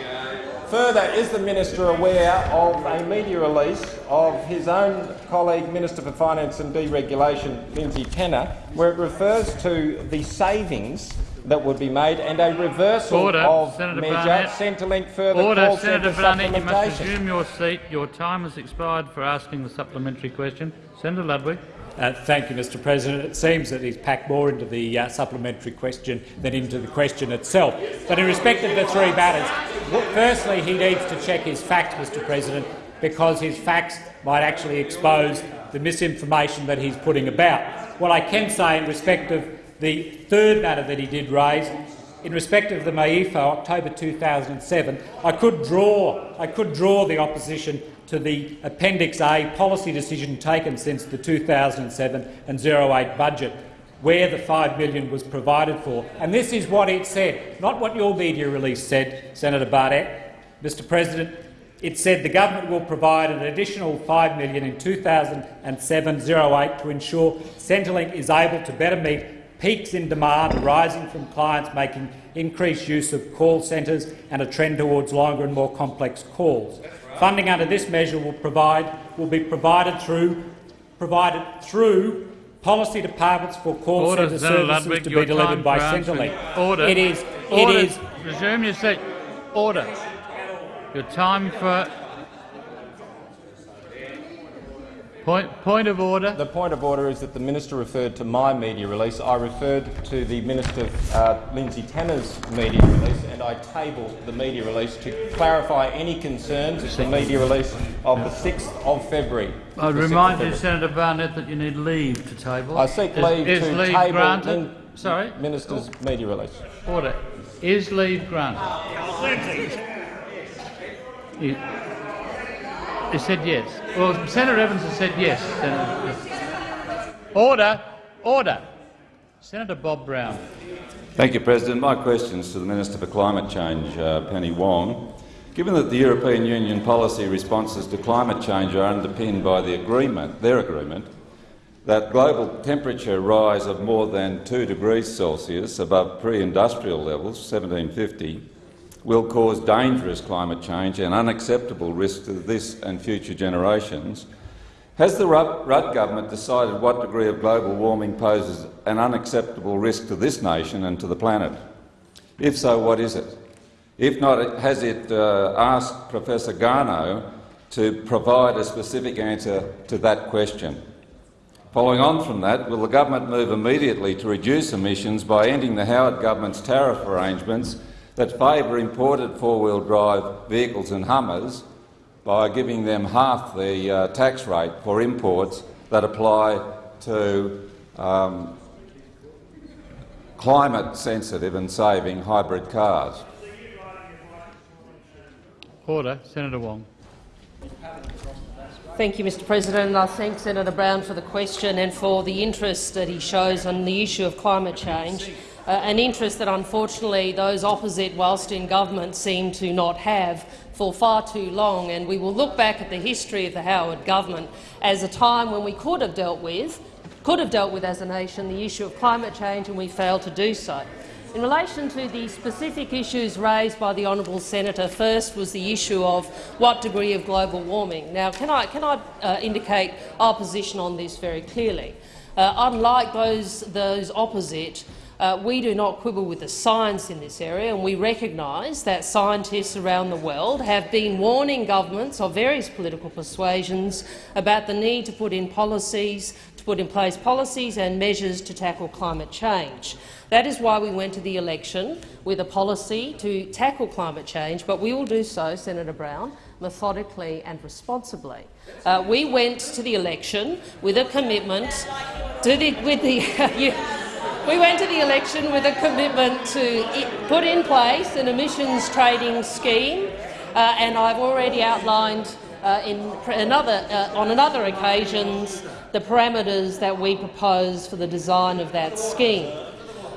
Further, is the minister aware of a media release of his own colleague, Minister for Finance and Deregulation, Lindsay Tanner, where it refers to the savings that would be made and a reversal Order. of Senator measure Barnett. Centrelink further Order. call Senator centre Barnett, you must resume your seat. Your time has expired for asking the supplementary question. Senator Ludwig. Uh, thank you, Mr President. It seems that he's packed more into the uh, supplementary question than into the question itself. But in respect of the three matters, firstly, he needs to check his facts, Mr President, because his facts might actually expose the misinformation that he's putting about. What I can say in respect of the third matter that he did raise, in respect of the MYEFO, October 2007, I could draw, I could draw the opposition to the Appendix A policy decision taken since the 2007 and 08 budget, where the 5 million was provided for. And this is what it said, not what your media release said, Senator Barnett. Mr President, it said the government will provide an additional 5 million in 2007-08 to ensure Centrelink is able to better meet peaks in demand arising from clients making increased use of call centres and a trend towards longer and more complex calls. Funding under this measure will, provide, will be provided through, provided through policy departments for call Order, centre Senator services Ludwig. to be delivered by. Centrelink. Order. It is. Order. It is. Resume your seat. Order. Your time for point point of order. The point of order is that the minister referred to my media release. I referred to the minister uh, Lindsay Tanner's media release, and I tabled the media release to clarify any concerns at the media release of the 6th of February. I The 6th remind you, Senator Barnett, that you need leave to table. I seek Is- leave is to leave table granted? Lin- Sorry. minister's media release. Order. Is leave granted? He, he said yes. Well, Senator Evans has said yes. Senator. Order. Order. Senator Bob Brown. Thank you, President. My question is to the Minister for Climate Change, uh, Penny Wong. Given that the European Union policy responses to climate change are underpinned by the agreement, their agreement, that global temperature rise of more than 2 degrees Celsius above pre-industrial levels, 1750, will cause dangerous climate change and unacceptable risk to this and future generations, has the Rudd government decided what degree of global warming poses an unacceptable risk to this nation and to the planet? If so, what is it? If not, has it uh, asked Professor Garnaut to provide a specific answer to that question? Following on from that, will the government move immediately to reduce emissions by ending the Howard government's tariff arrangements that favour imported four-wheel drive vehicles and Hummers by giving them half the uh, tax rate for imports that apply to um, climate-sensitive and saving hybrid cars? Order. Senator Wong. Thank you, Mr President. I thank Senator Brown for the question and for the interest that he shows on the issue of climate change, an interest that unfortunately those opposite, whilst in government, seem to not have for far too long. And we will look back at the history of the Howard government as a time when we could have dealt with, could have dealt with as a nation the issue of climate change, and we failed to do so. In relation to the specific issues raised by the honourable senator, first was the issue of what degree of global warming. Now, can I, can I uh, indicate our position on this very clearly? Uh, unlike those, those opposite, uh, we do not quibble with the science in this area, and we recognise that scientists around the world have been warning governments of various political persuasions about the need to put in policies, to put in place policies and measures to tackle climate change. That is why we went to the election with a policy to tackle climate change, but we will do so, Senator Brown, methodically and responsibly. Uh, we went to the election with a commitment to the, with the we went to the election with a commitment to put in place an emissions trading scheme, uh, and I've already outlined uh, in another, uh, on another occasions the parameters that we propose for the design of that scheme.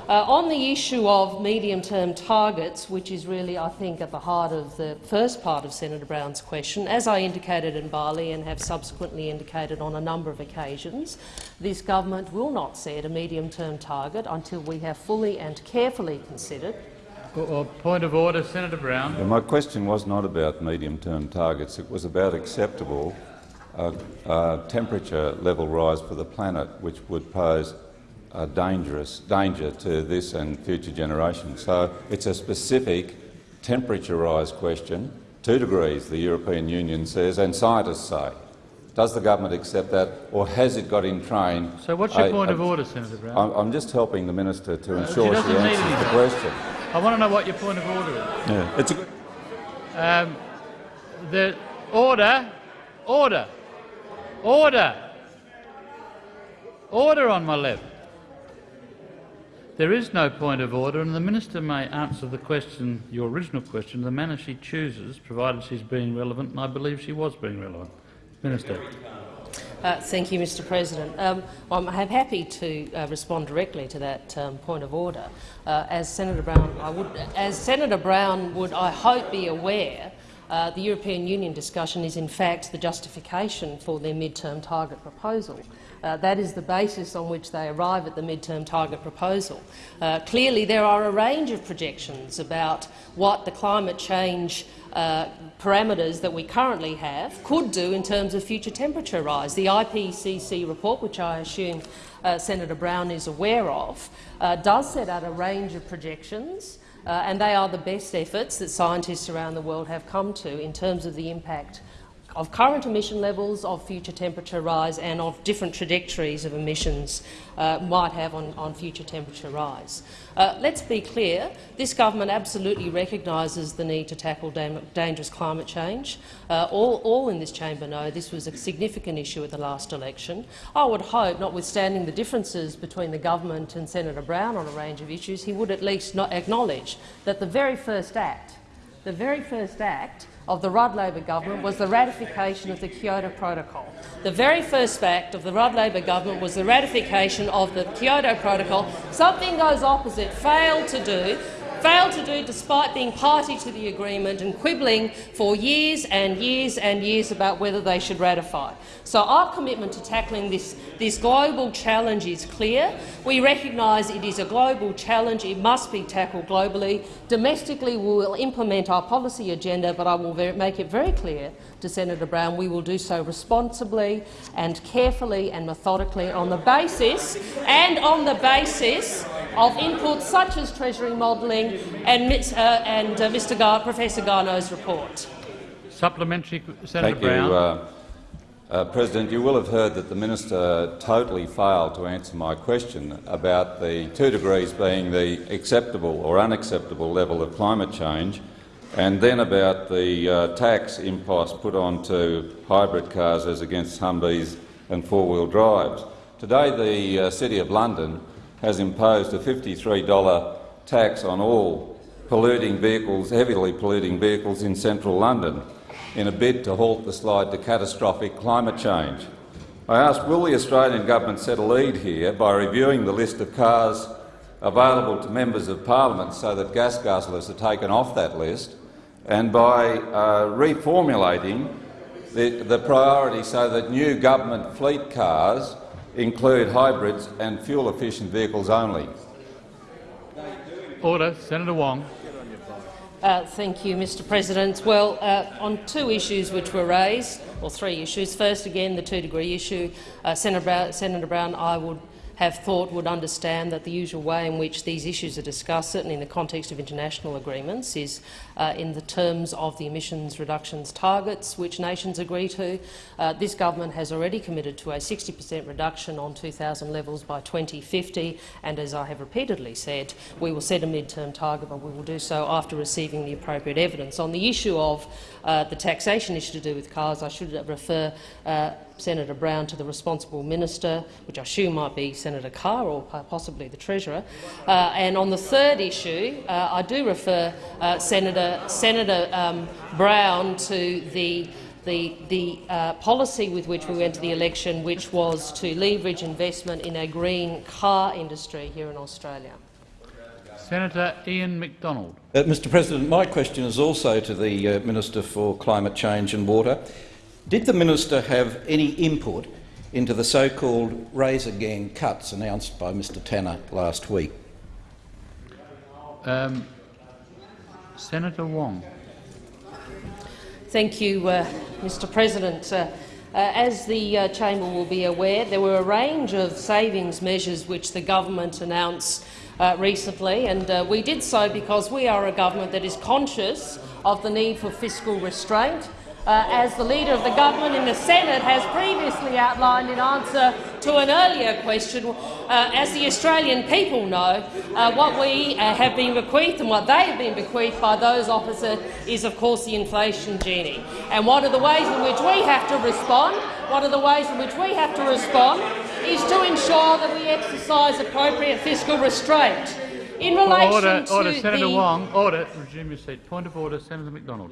Uh, on the issue of medium-term targets, which is really, I think, at the heart of the first part of Senator Brown's question, as I indicated in Bali and have subsequently indicated on a number of occasions, this government will not set a medium-term target until we have fully and carefully considered Or, or point of order, Senator Brown. Yeah, my question was not about medium-term targets. It was about acceptable uh, uh, temperature level rise for the planet, which would pose a dangerous danger to this and future generations. So it's a specific temperature rise question, two degrees, the European Union says, and scientists say. Does the government accept that, or has it got in train? So what's your a- point a- of order, Senator Brown? I'm, I'm just helping the minister to Uh, ensure she, doesn't answers the question. I want to know what your point of order is. Yeah, it's a good. Um, the order, order, order, order on my left. There is no point of order, and the minister may answer the question, your original question, the manner she chooses, provided she's being relevant, and I believe she was being relevant. Minister. Uh, thank you, Mr President. Um, I'm I'm happy to uh, respond directly to that um, point of order. Uh, as Senator Brown, I would, as Senator Brown would, I hope, be aware, uh, the European Union discussion is in fact the justification for their mid-term target proposal. Uh, that is the basis on which they arrive at the mid-term target proposal. Uh, clearly, there are a range of projections about what the climate change uh, parameters that we currently have could do in terms of future temperature rise. The IPCC report, which I assume uh, Senator Brown is aware of, uh, does set out a range of projections, Uh, and they are the best efforts that scientists around the world have come to in terms of the impact of current emission levels, of future temperature rise and of different trajectories of emissions uh, might have on, on future temperature rise. Uh, let's be clear, this government absolutely recognises the need to tackle dangerous climate change. Uh, all, all in this chamber know this was a significant issue at the last election. I would hope, notwithstanding the differences between the government and Senator Brown on a range of issues, he would at least not acknowledge that the very first act, the very first act of the Rudd Labor government was the ratification of the Kyoto Protocol. The very first act of the Rudd Labor government was the ratification of the Kyoto Protocol. Something those opposite failed to do failed to do despite being party to the agreement and quibbling for years and years and years about whether they should ratify. So our commitment to tackling this, this global challenge is clear. We recognise it is a global challenge. It must be tackled globally. Domestically, we will implement our policy agenda, but I will make it very clear to Senator Brown we will do so responsibly and carefully and methodically on the basis and on the basis of inputs such as Treasury modelling and, uh, and uh, Mr. Gar Professor Garnaut's report. Supplementary, Senator Thank Brown. you, uh, uh, President. You will have heard that the minister totally failed to answer my question about the two degrees being the acceptable or unacceptable level of climate change, and then about the uh, tax impost put onto hybrid cars as against Humvees and four-wheel drives. Today, the uh, City of London has imposed a $53 tax on all polluting vehicles, heavily polluting vehicles in central London in a bid to halt the slide to catastrophic climate change. I ask, will the Australian government set a lead here by reviewing the list of cars available to members of parliament so that gas guzzlers are taken off that list, and by uh, reformulating the, the priority so that new government fleet cars include hybrids and fuel-efficient vehicles only? Order. Senator Wong. Uh, thank you, Mr President. Well, uh, on two issues which were raised, or three issues. First, again, the two-degree issue. Uh, Senator, Brown, Senator Brown, I would have thought would understand that the usual way in which these issues are discussed, certainly in the context of international agreements, is uh, in the terms of the emissions reductions targets which nations agree to. Uh, this government has already committed to a 60 per cent reduction on 2000 levels by 2050, and as I have repeatedly said, we will set a mid-term target, but we will do so after receiving the appropriate evidence. On the issue of uh, the taxation issue to do with cars, I should refer uh, Senator Brown to the responsible minister, which I assume might be Senator Carr or possibly the Treasurer. Uh, and on the third issue, uh, I do refer uh, Senator, Senator um, Brown to the the, the uh, policy with which we went to the election, which was to leverage investment in a green car industry here in Australia. Senator Ian Macdonald. Uh, Mr President, my question is also to the uh, Minister for Climate Change and Water. Did the minister have any input into the so-called Razor Gang cuts announced by Mr Tanner last week? Um, Senator Wong. Thank you, uh, Mr President. Uh, uh, as the uh, chamber will be aware, there were a range of savings measures which the government announced uh, recently, and uh, we did so because we are a government that is conscious of the need for fiscal restraint. Uh, as the Leader of the Government in the Senate has previously outlined in answer to an earlier question, uh, as the Australian people know, uh, what we uh, have been bequeathed and what they have been bequeathed by those opposite is, of course, the inflation genie. And one of the ways in which we have to respond, one of the ways in which we have to respond is to ensure that we exercise appropriate fiscal restraint. In relation order, to order, Senator the Wong. Order. Resume your seat. Point of order, Senator Macdonald.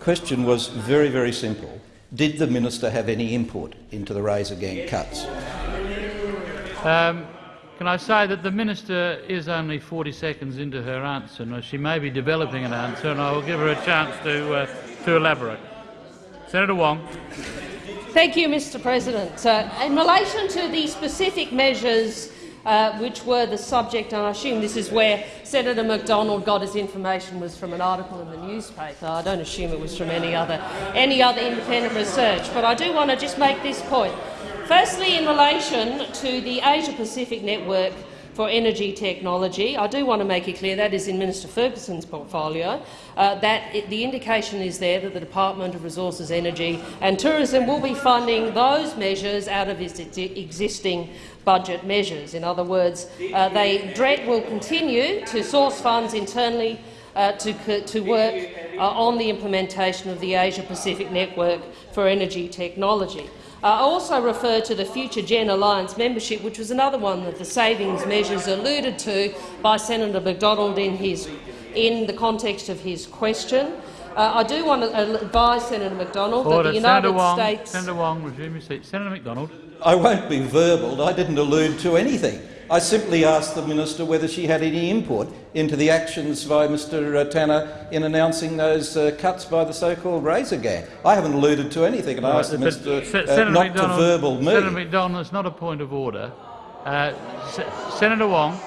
Question was very, very simple. Did the minister have any input into the Razor Gang cuts? Um, can I say that the minister is only 40 seconds into her answer, and she may be developing an answer, and I will give her a chance to uh, to elaborate. Senator Wong. Thank you, Mr President. Uh, in relation to the specific measures uh, which were the subject, and I assume this is where Senator Macdonald got his information was from an article in the newspaper. I don't assume it was from any other, any other independent research, but I do want to just make this point. Firstly, in relation to the Asia-Pacific Network for Energy Technology, I do want to make it clear that is in Minister Ferguson's portfolio, uh, that it, the indication is there that the Department of Resources, Energy and Tourism will be funding those measures out of its existing budget measures. In other words, uh, they, DRET will continue to source funds internally uh, to, to, work uh, on the implementation of the Asia-Pacific Network for Energy Technology. Uh, I also refer to the Future Gen Alliance membership, which was another one that the savings measures alluded to by Senator Macdonald in, his, in the context of his question. Uh, I do want to advise Senator Macdonald Order. that the United Senator Wong, States— Senator Wong, resume your seat. Senator Macdonald. I won't be verbal. I didn't allude to anything. I simply asked the minister whether she had any input into the actions by Mr uh, Tanner in announcing those uh, cuts by the so-called Razor Gang. I haven't alluded to anything, and I asked the minister uh, not Macdonald, to verbal me. Senator Macdonald, it's not a point of order. Uh, Se Senator Wong.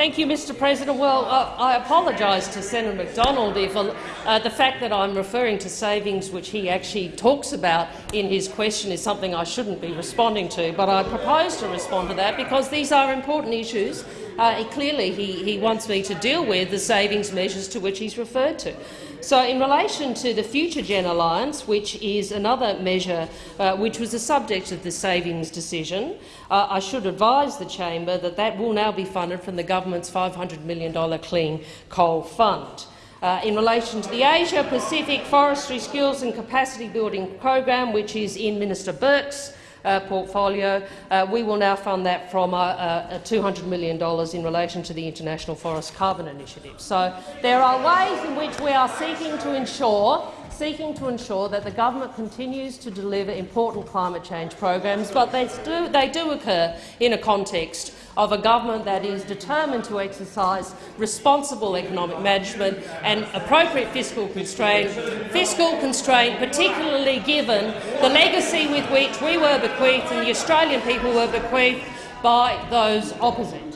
Thank you, Mr President. Well, uh, I apologise to Senator Macdonald if uh, the fact that I'm referring to savings which he actually talks about in his question is something I shouldn't be responding to, but I propose to respond to that because these are important issues. Uh, clearly, he, he wants me to deal with the savings measures to which he's referred to. So in relation to the Future Gen Alliance, which is another measure uh, which was the subject of the savings decision, uh, I should advise the chamber that that will now be funded from the government's $500 million Clean Coal Fund. Uh, in relation to the Asia-Pacific Forestry Skills and Capacity Building Program, which is in Minister Burke's uh, portfolio. Uh, we will now fund that from uh, uh $200 million in relation to the International Forest Carbon Initiative. So there are ways in which we are seeking to ensure seeking to ensure that the government continues to deliver important climate change programs, but they do, they do occur in a context of a government that is determined to exercise responsible economic management and appropriate fiscal constraint, fiscal constraint particularly given the legacy with which we were bequeathed and the Australian people were bequeathed by those opposite.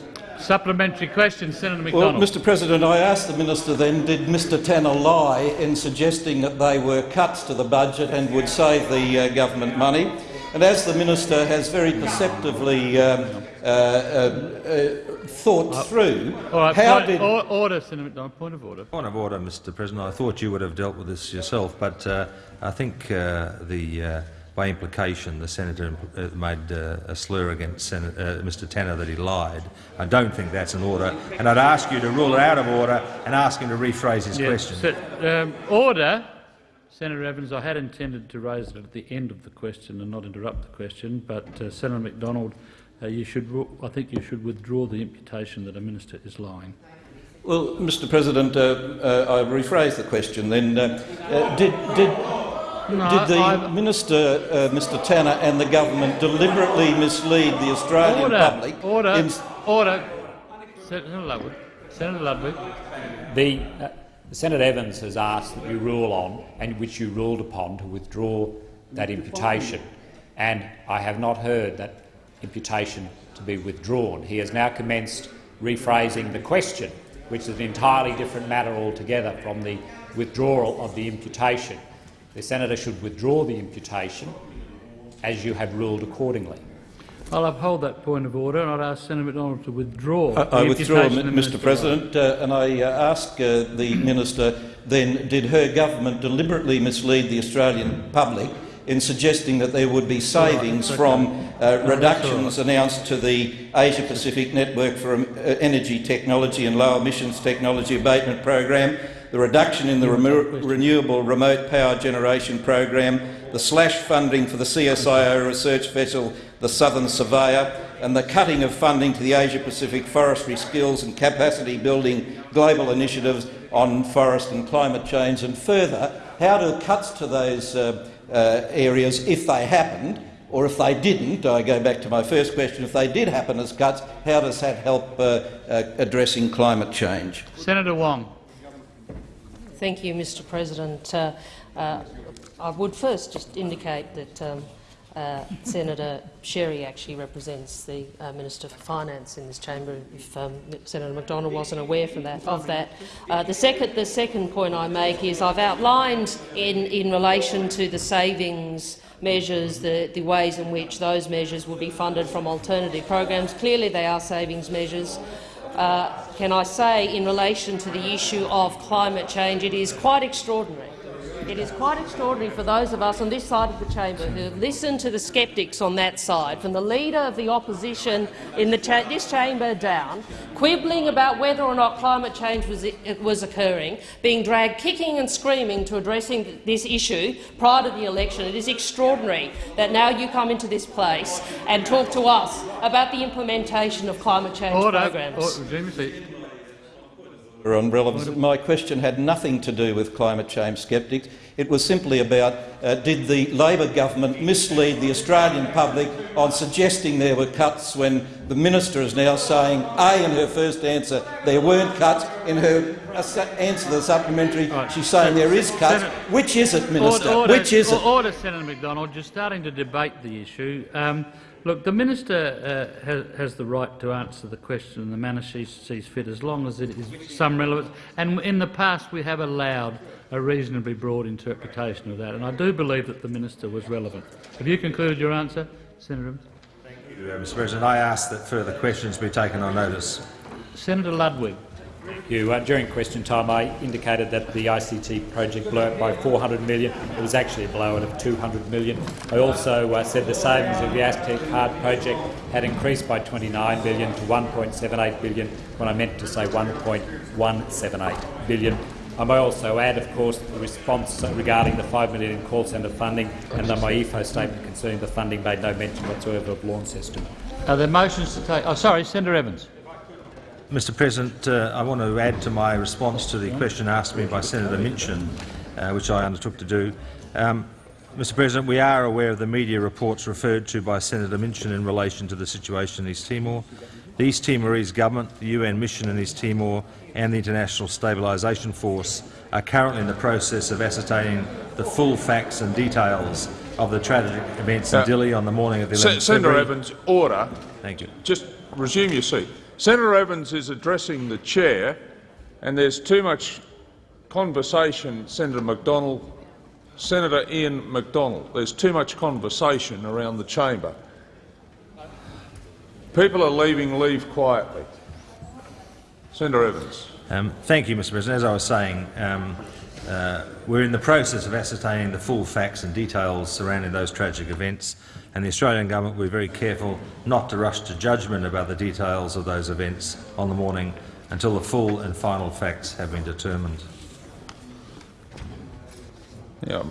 Supplementary question, Senator Well, Mr President, I asked the minister then, did Mr Tanner lie in suggesting that they were cuts to the budget and would save the uh, government money? And as the minister has very perceptively um, uh, uh, uh, thought through, All right, how point, did or, order, Senator Macdonald. Point of order. Point of order, Mr President. I thought you would have dealt with this yourself, but uh, I think uh, the, uh, by implication the senator uh, made uh, a slur against Sen uh, Mr Tanner that he lied. I don't think that's an order, and I'd ask you to rule it out of order and ask him to rephrase his Yes, question. se- um, order. Senator Evans, I had intended to raise it at the end of the question and not interrupt the question, but uh, Senator Macdonald, uh, you should. I think you should withdraw the imputation that a minister is lying. Well, Mr President, uh, uh, I rephrase the question then. Uh, uh, did, did, No, did the I- minister, uh, Mr Tanner and the government deliberately mislead the Australian Order. public? Order. in- Order. Senator Ludwig. Senator Ludwig. The, uh, Senator Evans has asked that you rule on, and which you ruled upon, to withdraw that imputation. And I have not heard that imputation to be withdrawn. He has now commenced rephrasing the question. which is an entirely different matter altogether from the withdrawal of the imputation. The senator should withdraw the imputation as you have ruled accordingly. I'll uphold that point of order and I'd ask Senator Macdonald to withdraw. I, I withdraw, imputation M- the Mr Minister President, uh, and I uh, ask uh, the minister then, did her government deliberately mislead the Australian public in suggesting that there would be savings okay. from uh, that's reductions announced to the Asia-Pacific Network for um, uh, Energy Technology and Low Emissions Technology Abatement Program, the reduction in the remo- renewable remote power generation program, the slash funding for the CSIRO research vessel, the Southern Surveyor, and the cutting of funding to the Asia-Pacific forestry skills and capacity building global initiatives on forest and climate change, and further, how do cuts to those uh, uh, areas, if they happened, or if they didn't, I go back to my first question, if they did happen as cuts, how does that help uh, uh, addressing climate change? Senator Wong. Thank you, Mr President. Uh, uh, I would first just indicate that um, uh, Senator Sherry actually represents the uh, Minister for Finance in this chamber, if um, Senator Macdonald wasn't aware that, of that. Uh, the, second, the second point I make is I've outlined in, in relation to the savings measures, the, the ways in which those measures will be funded from alternative programs. Clearly they are savings measures. Uh, can I say, in relation to the issue of climate change, it is quite extraordinary it is quite extraordinary for those of us on this side of the chamber who have listened to the sceptics on that side, from the leader of the opposition in the cha this chamber down, quibbling about whether or not climate change was, was occurring, being dragged kicking and screaming to addressing this issue prior to the election. It is extraordinary that now you come into this place and talk to us about the implementation of climate change Order. programs. Order. On relevance. My question had nothing to do with climate change sceptics. It was simply about uh, did the Labor government mislead the Australian public on suggesting there were cuts when the minister is now saying, A, in her first answer, there weren't cuts. In her answer to the supplementary, right. she's saying there is cuts. Senator, Which is it, Minister? Order, Which is it? Order, Senator Macdonald. You're starting to debate the issue. Um, Look, the minister uh, has, has, the right to answer the question in the manner she sees fit, as long as it is some relevance. And in the past, we have allowed a reasonably broad interpretation of that, and I do believe that the minister was relevant. Have you concluded your answer, Senator Thank you, uh, Mr. President. I ask that further questions be taken on notice. Senator Ludwig. You, uh, during question time, I indicated that the ICT project blew up by 400 million. It was actually a blowout of 200 million. I also uh, said the savings of the Access Card project had increased by 29 billion to 1.78 billion, when I meant to say 1.178 billion. I may also add, of course, the response regarding the 5 million in call centre funding and the MYEFO statement concerning the funding made no mention whatsoever of Launceston. Are there motions to take? Oh, sorry, Senator Evans. Mr President, uh, I want to add to my response to the question asked me by Senator Minchin, uh, which I undertook to do. Um, Mr President, we are aware of the media reports referred to by Senator Minchin in relation to the situation in East Timor. The East Timorese government, the UN mission in East Timor and the International Stabilisation Force are currently in the process of ascertaining the full facts and details of the tragic events in uh, Dili on the morning of the 11th Senator February. Evans, order. Thank you. Just resume your seat. Senator Evans is addressing the chair, and there's too much conversation, Senator Macdonald, Senator Ian Macdonald. There's too much conversation around the chamber. People are leaving. Leave quietly. Senator Evans. Um, thank you, Mr. President. As I was saying, um, uh, we're in the process of ascertaining the full facts and details surrounding those tragic events and the Australian government will be very careful not to rush to judgment about the details of those events on the morning until the full and final facts have been determined. Yeah.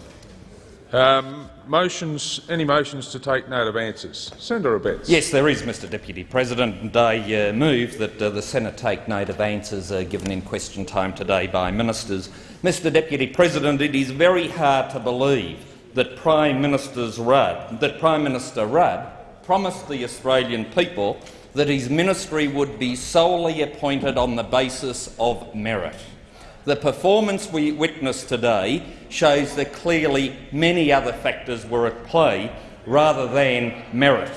Um, motions, any motions to take note of answers? Senator Abetz. Yes, there is, Mr Deputy President, and I uh, move that uh, the Senate take note of answers uh, given in question time today by ministers. Mr Deputy President, it is very hard to believe that Prime, Minister's Rudd, that Prime Minister Rudd promised the Australian people that his ministry would be solely appointed on the basis of merit. The performance we witnessed today shows that clearly many other factors were at play rather than merit.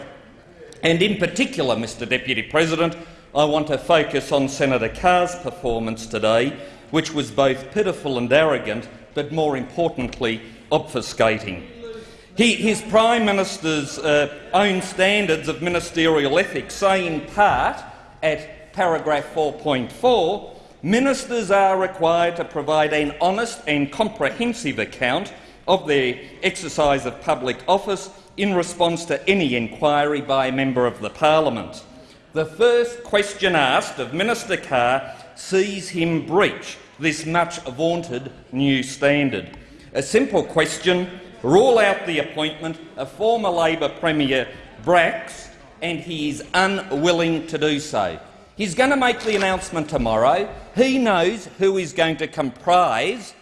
And in particular, Mr Deputy President, I want to focus on Senator Carr's performance today, which was both pitiful and arrogant, but more importantly, obfuscating. He, his Prime Minister's uh, own standards of ministerial ethics say in part, at paragraph 4.4, ministers are required to provide an honest and comprehensive account of their exercise of public office in response to any inquiry by a member of the parliament. The first question asked of Minister Carr sees him breach this much vaunted new standard. A simple question, rule out the appointment of former Labor Premier Bracks, and he is unwilling to do so. He's going to make the announcement tomorrow. He knows who is going to comprise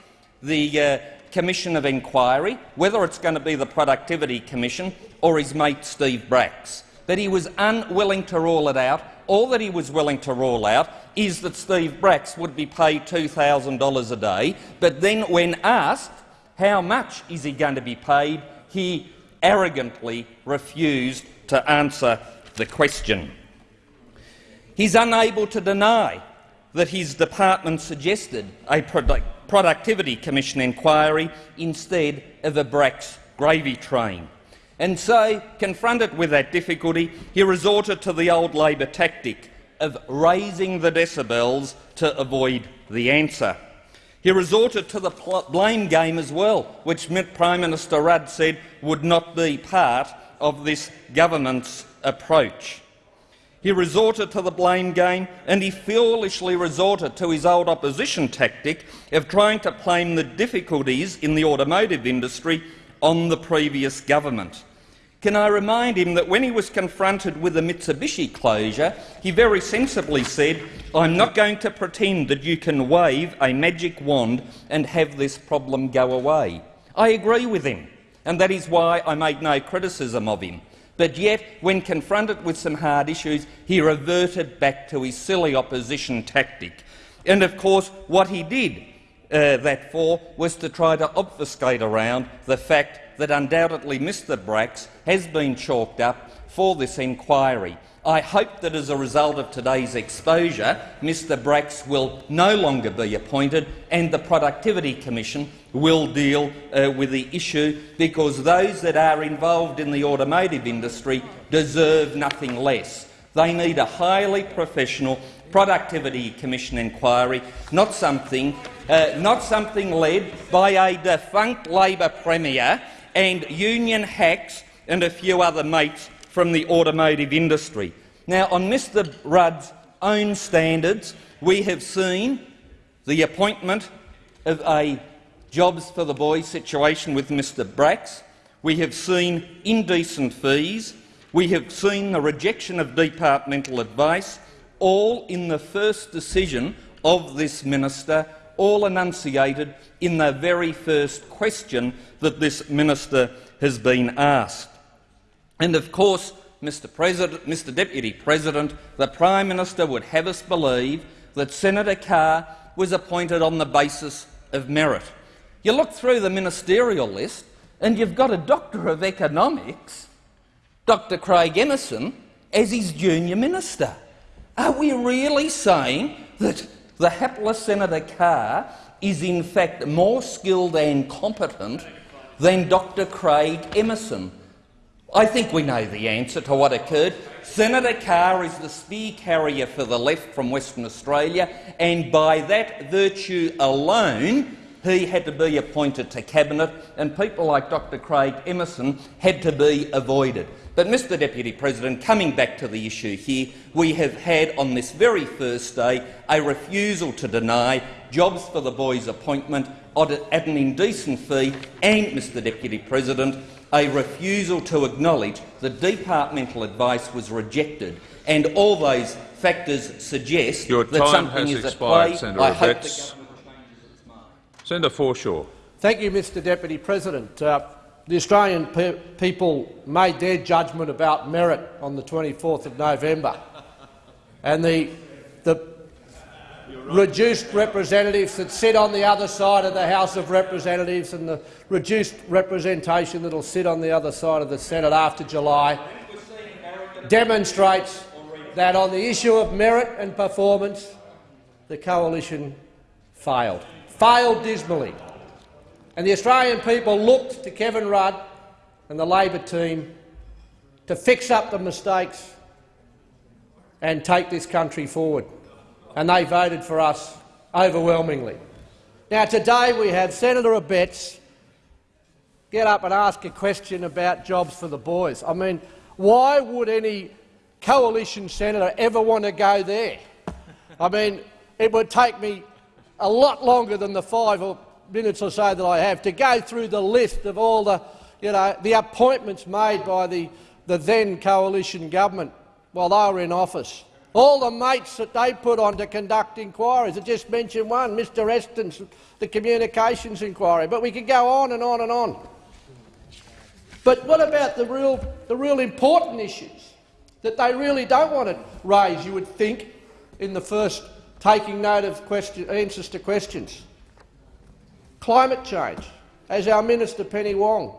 the uh, Commission of Inquiry, whether it's going to be the Productivity Commission or his mate Steve Bracks. But he was unwilling to rule it out. All that he was willing to rule out is that Steve Bracks would be paid $2,000 a day. But then, when asked how much is he going to be paid, he arrogantly refused to answer the question. He's unable to deny that his department suggested a Productivity Commission inquiry instead of a Bracks gravy train. And so, confronted with that difficulty, he resorted to the old Labor tactic of raising the decibels to avoid the answer. He resorted to the blame game as well, which Prime Minister Rudd said would not be part of this government's approach. He resorted to the blame game and he foolishly resorted to his old opposition tactic of trying to blame the difficulties in the automotive industry on the previous government. Can I remind him that when he was confronted with the Mitsubishi closure, he very sensibly said, I'm not going to pretend that you can wave a magic wand and have this problem go away. I agree with him, and that is why I made no criticism of him. But yet, when confronted with some hard issues, he reverted back to his silly opposition tactic. And of course, what he did uh, that for was to try to obfuscate around the fact that undoubtedly Mr Bracks has been chalked up for this inquiry. I hope that as a result of today's exposure, Mr Bracks will no longer be appointed and the Productivity Commission will deal uh, with the issue because those that are involved in the automotive industry deserve nothing less. They need a highly professional Productivity Commission inquiry, not something, uh, not something led by a defunct Labor Premier and union hacks and a few other mates from the automotive industry. Now, on Mr Rudd's own standards, we have seen the appointment of a jobs for the boys situation with Mr Bracks. We have seen indecent fees. We have seen the rejection of departmental advice, all in the first decision of this minister, all enunciated in the very first question that this minister has been asked. And of course, Mr, President, Mr Deputy President, the Prime Minister would have us believe that Senator Carr was appointed on the basis of merit. You look through the ministerial list and you've got a Doctor of Economics, Dr Craig Emerson, as his junior minister. Are we really saying that the hapless Senator Carr is in fact more skilled and competent than Dr Craig Emerson? I think we know the answer to what occurred. Senator Carr is the spear carrier for the left from Western Australia, and by that virtue alone, he had to be appointed to Cabinet, and people like Dr Craig Emerson had to be avoided. But, Mr Deputy President, coming back to the issue here, we have had on this very first day a refusal to deny jobs for the boys' appointment at an indecent fee and, Mr Deputy President, a refusal to acknowledge that departmental advice was rejected, and all those factors suggest Your that something is expired, at play. Senator I hope the changes its mind. Senator Forshaw. Thank you, Mr Deputy President. Uh, the Australian pe people made their judgment about merit on the 24th of November, and the, the reduced representatives that sit on the other side of the House of Representatives and the reduced representation that will sit on the other side of the Senate after July demonstrates that on the issue of merit and performance, the coalition failed, failed dismally. And the Australian people looked to Kevin Rudd and the Labor team to fix up the mistakes and take this country forward. And they voted for us overwhelmingly. Now, today we have Senator Abetz get up and ask a question about jobs for the boys. I mean, why would any coalition senator ever want to go there? I mean, it would take me a lot longer than the five or minutes or so that I have to go through the list of all the, you know, the appointments made by the, the then coalition government while they were in office. All the mates that they put on to conduct inquiries. I just mentioned one, Mr Estens', the communications inquiry. But we could go on and on and on. But what about the real, the real important issues that they really don't want to raise, you would think, in the first taking note of question, answers to questions? Climate change, as our Minister Penny Wong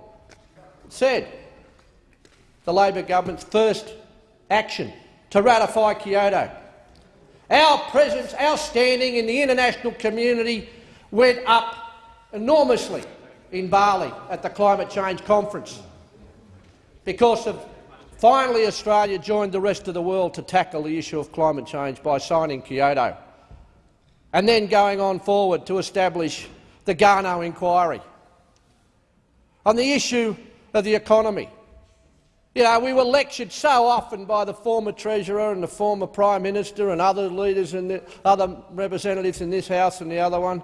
said, the Labor government's first action to ratify Kyoto. Our presence, our standing in the international community went up enormously in Bali at the climate change conference because of finally Australia joined the rest of the world to tackle the issue of climate change by signing Kyoto and then going on forward to establish the Garnaut inquiry. On the issue of the economy, you know, we were lectured so often by the former Treasurer and the former Prime Minister and other leaders and the other representatives in this House and the other one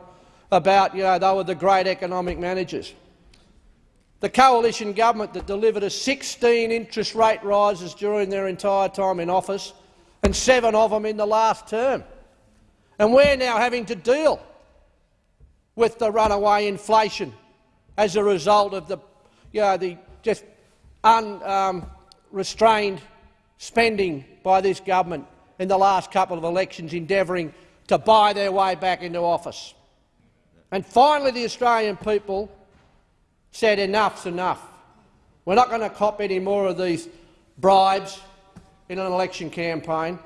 about, you know, they were the great economic managers. The coalition government that delivered us 16 interest rate rises during their entire time in office, and seven of them in the last term. And we're now having to deal with the runaway inflation as a result of the, you know, the just unrestrained um, spending by this government in the last couple of elections endeavouring to buy their way back into office. And finally the Australian people said enough's enough. We're not going to cop any more of these bribes in an election campaign.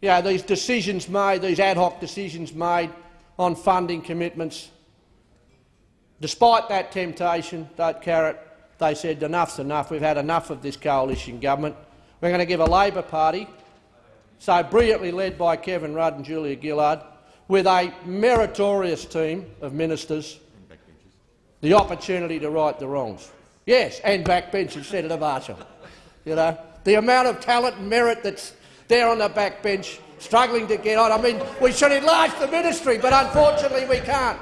Yeah, these decisions made, these ad hoc decisions made on funding commitments. Despite that temptation, that carrot, they said enough's enough. We've had enough of this coalition government. We're going to give a Labor Party, so brilliantly led by Kevin Rudd and Julia Gillard, with a meritorious team of ministers, the opportunity to right the wrongs. Yes, and backbenchers, Senator Marshall. You know, the amount of talent and merit that's there on the backbench, struggling to get on. I mean, we should enlarge the ministry, but unfortunately we can't.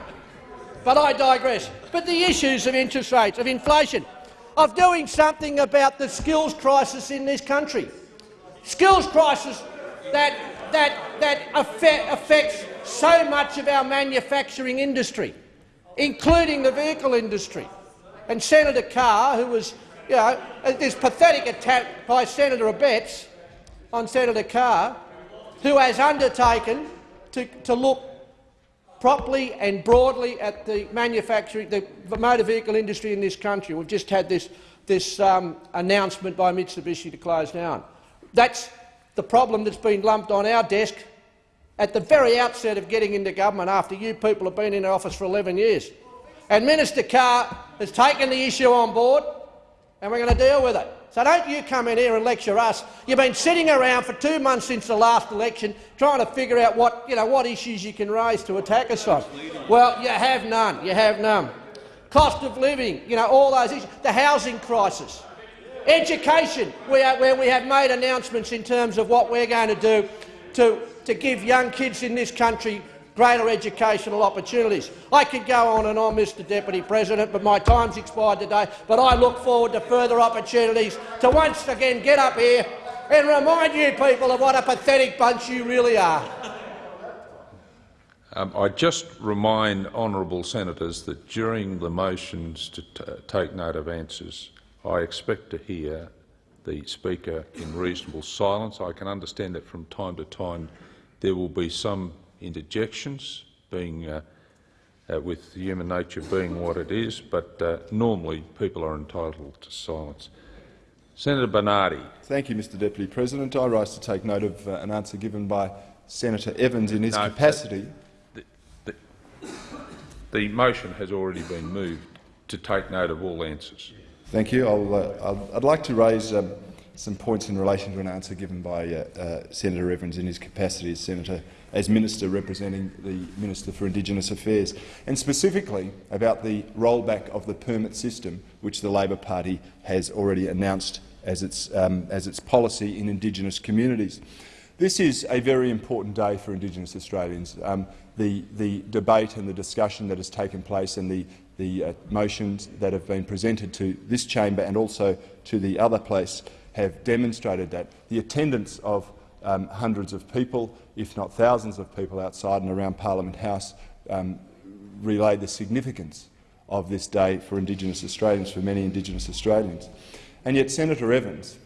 But I digress. But the issues of interest rates, of inflation, of doing something about the skills crisis in this country. Skills crisis that, that, that affects so much of our manufacturing industry, including the vehicle industry. And Senator Carr, who was, you know, this pathetic attack by Senator Abetz on Senator Carr, who has undertaken to, to look properly and broadly at the manufacturing, the motor vehicle industry in this country. We've just had this, this um, announcement by Mitsubishi to close down. That's the problem that's been lumped on our desk at the very outset of getting into government after you people have been in office for 11 years. And Minister Carr has taken the issue on board and we're going to deal with it. So don't you come in here and lecture us. You've been sitting around for two months since the last election trying to figure out what, you know, what issues you can raise to attack us on. Well, you have none. You have none. Cost of living, you know, all those issues. The housing crisis. Education, where we have made announcements in terms of what we're going to do to, to give young kids in this country greater educational opportunities. I could go on and on, Mr Deputy President, but my time's expired today. But I look forward to further opportunities to once again get up here and remind you people of what a pathetic bunch you really are. Um, I just remind honourable senators that during the motions to take note of answers, I expect to hear the Speaker in reasonable silence. I can understand that from time to time there will be some interjections, being uh, uh, with human nature being what it is, but uh, normally people are entitled to silence. Senator Bernardi. Thank you, Mr Deputy President. I rise to take note of uh, an answer given by Senator Evans in his No, capacity. The, the, the motion has already been moved to take note of all answers. Thank you. I'll, uh, I'll, I'd like to raise um, some points in relation to an answer given by uh, uh, Senator Evans in his capacity as Senator, as Minister representing the Minister for Indigenous Affairs, and specifically about the rollback of the permit system, which the Labor Party has already announced as its, um, as its policy in Indigenous communities. This is a very important day for Indigenous Australians. Um, the, the debate and the discussion that has taken place and the, the uh, motions that have been presented to this chamber and also to the other place have demonstrated that. The attendance of um, hundreds of people, if not thousands of people outside and around Parliament House um, relay the significance of this day for Indigenous Australians, for many Indigenous Australians. And yet Senator Evans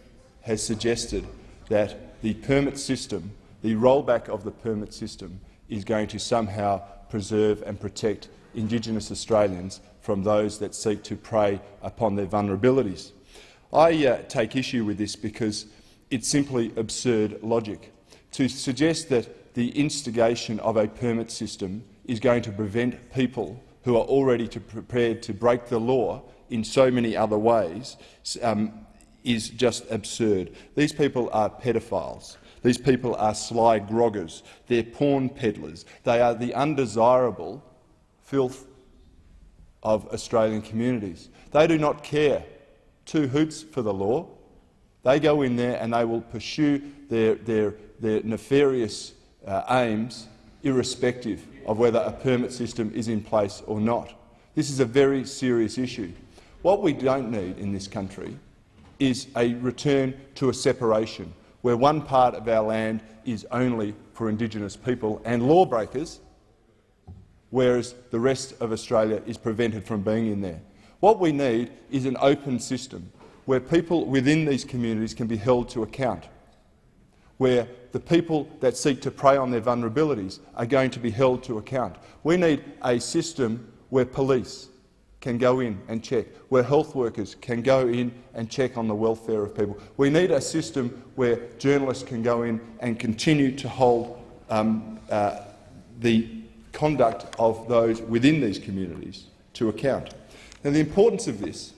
has suggested that the permit system, the rollback of the permit system, is going to somehow preserve and protect Indigenous Australians from those that seek to prey upon their vulnerabilities. I uh, take issue with this because it's simply absurd logic. To suggest that the instigation of a permit system is going to prevent people who are already to prepared to break the law in so many other ways um, is just absurd. These people are pedophiles. These people are sly groggers. They're porn peddlers. They are the undesirable filth of Australian communities. They do not care two hoots for the law. They go in there and they will pursue their, their, their nefarious uh, aims irrespective of whether a permit system is in place or not. This is a very serious issue. What we don't need in this country is a return to a separation where one part of our land is only for Indigenous people and lawbreakers, whereas the rest of Australia is prevented from being in there. What we need is an open system where people within these communities can be held to account, where the people that seek to prey on their vulnerabilities are going to be held to account. We need a system where police can go in and check, where health workers can go in and check on the welfare of people. We need a system where journalists can go in and continue to hold um, uh, the conduct of those within these communities to account. Now, the importance of this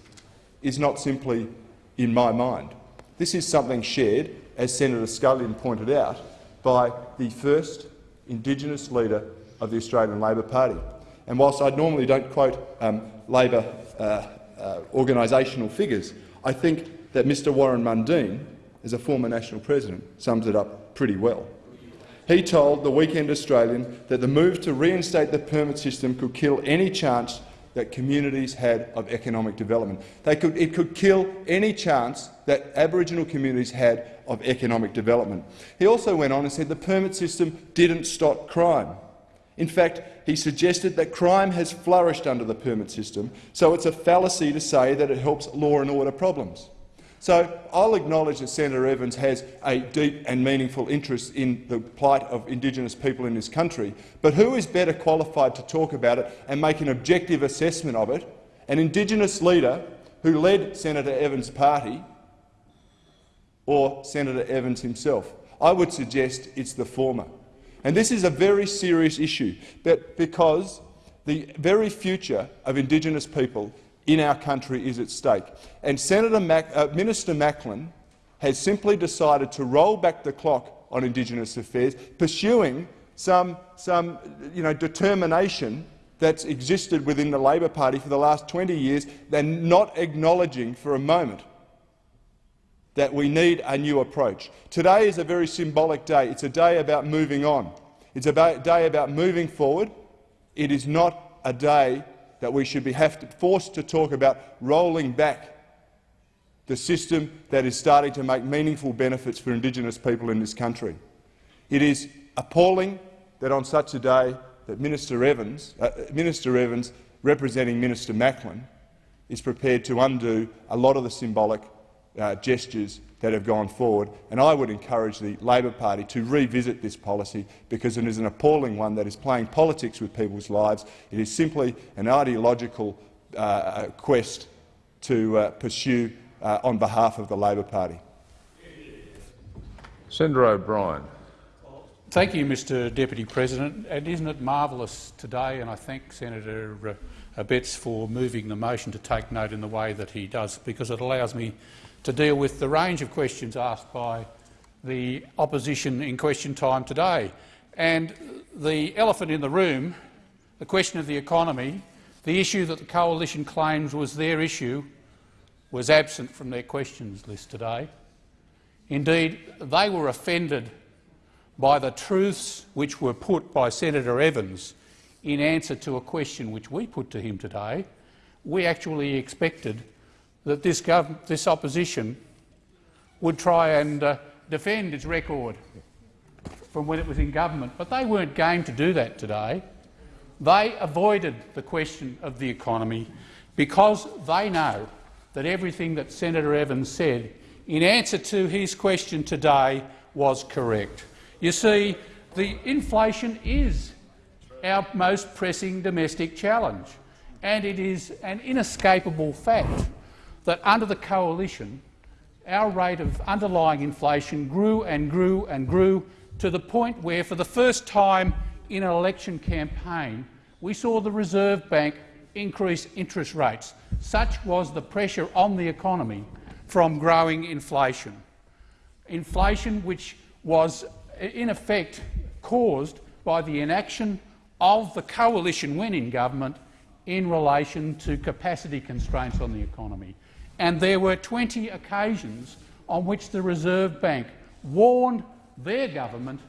is not simply in my mind. This is something shared, as Senator Scullion pointed out, by the first Indigenous leader of the Australian Labor Party. And whilst I normally don't quote um, Labor uh, uh, organisational figures, I think that Mr Warren Mundine, as a former national president, sums it up pretty well. He told the Weekend Australian that the move to reinstate the permit system could kill any chance that communities had of economic development. Could, it could kill any chance that Aboriginal communities had of economic development. He also went on and said the permit system didn't stop crime. In fact, he suggested that crime has flourished under the permit system, so it's a fallacy to say that it helps law and order problems. So I'll acknowledge that Senator Evans has a deep and meaningful interest in the plight of Indigenous people in this country, but who is better qualified to talk about it and make an objective assessment of it? An Indigenous leader who led Senator Evans' party or Senator Evans himself? I would suggest it's the former. And this is a very serious issue but because the very future of Indigenous people in our country is at stake. And Senator Mac uh, Minister Macklin has simply decided to roll back the clock on Indigenous affairs, pursuing some, some you know, determination that's existed within the Labor Party for the last 20 years, and not acknowledging for a moment that we need a new approach. Today is a very symbolic day. It's a day about moving on. It's a day about moving forward. It is not a day that we should be have to, forced to talk about rolling back the system that is starting to make meaningful benefits for Indigenous people in this country. It is appalling that on such a day that Minister Evans, uh, Minister Evans representing Minister Macklin, is prepared to undo a lot of the symbolic uh, gestures that have gone forward, and I would encourage the Labor Party to revisit this policy because it is an appalling one that is playing politics with people's lives. It is simply an ideological uh, quest to uh, pursue uh, on behalf of the Labor Party. Senator O'Brien. Thank you, Mr Deputy President. And isn't it marvellous today, and I thank Senator uh, Abetz for moving the motion to take note in the way that he does, because it allows me to deal with the range of questions asked by the opposition in question time today. And the elephant in the room, the question of the economy, the issue that the coalition claims was their issue, was absent from their questions list today. Indeed, they were offended by the truths which were put by Senator Evans in answer to a question which we put to him today. We actually expected that this, this opposition would try and uh, defend its record from when it was in government, but they weren't game to do that today. They avoided the question of the economy because they know that everything that Senator Evans said in answer to his question today was correct. You see, the inflation is our most pressing domestic challenge, and it is an inescapable fact that under the coalition, our rate of underlying inflation grew and grew and grew to the point where, for the first time in an election campaign, we saw the Reserve Bank increase interest rates. Such was the pressure on the economy from growing inflation. Inflation which was in effect caused by the inaction of the coalition when in government in relation to capacity constraints on the economy. And there were 20 occasions on which the Reserve Bank warned their government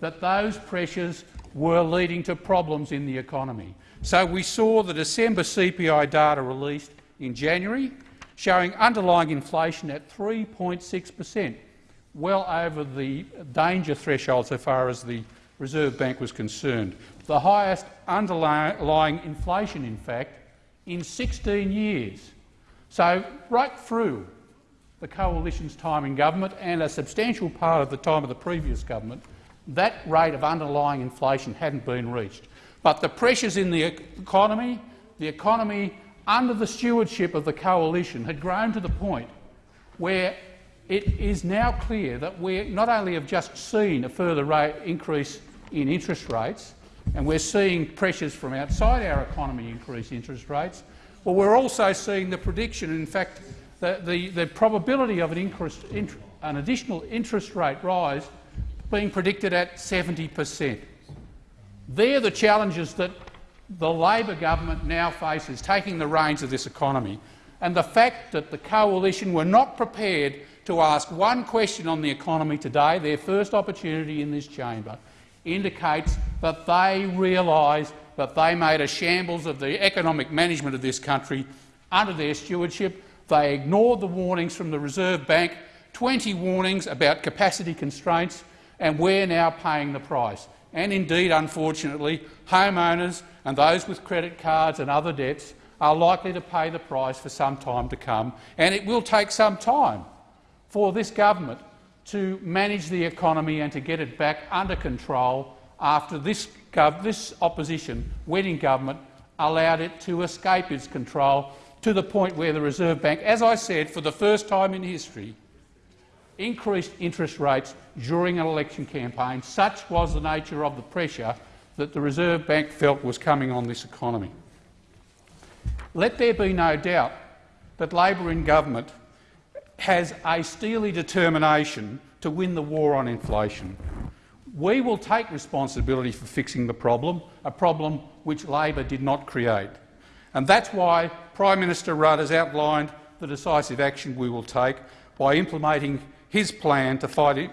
that those pressures were leading to problems in the economy. So we saw the December CPI data released in January showing underlying inflation at 3.6 per cent, well over the danger threshold so far as the Reserve Bank was concerned. The highest underlying inflation, in fact, in 16 years. So right through the coalition's time in government and a substantial part of the time of the previous government, that rate of underlying inflation hadn't been reached. But the pressures in the economy, the economy under the stewardship of the coalition had grown to the point where it is now clear that we not only have just seen a further rate increase in interest rates, and we're seeing pressures from outside our economy increase interest rates, but we're also seeing the prediction, in fact, the, the, the probability of an, increase, an additional interest rate rise being predicted at 70 per cent. They're the challenges that the Labor government now faces, taking the reins of this economy. And the fact that the coalition were not prepared to ask one question on the economy today, their first opportunity in this chamber, indicates that they realise that they made a shambles of the economic management of this country under their stewardship. They ignored the warnings from the Reserve Bank, 20 warnings about capacity constraints, and we're now paying the price and indeed, unfortunately, homeowners and those with credit cards and other debts are likely to pay the price for some time to come, and it will take some time for this government to manage the economy and to get it back under control after this, this opposition, in government, allowed it to escape its control to the point where the Reserve Bank, as I said, for the first time in history, increased interest rates during an election campaign. Such was the nature of the pressure that the Reserve Bank felt was coming on this economy. Let there be no doubt that Labor in government has a steely determination to win the war on inflation. We will take responsibility for fixing the problem, a problem which Labor did not create. And that's why Prime Minister Rudd has outlined the decisive action we will take by implementing his plan to fight,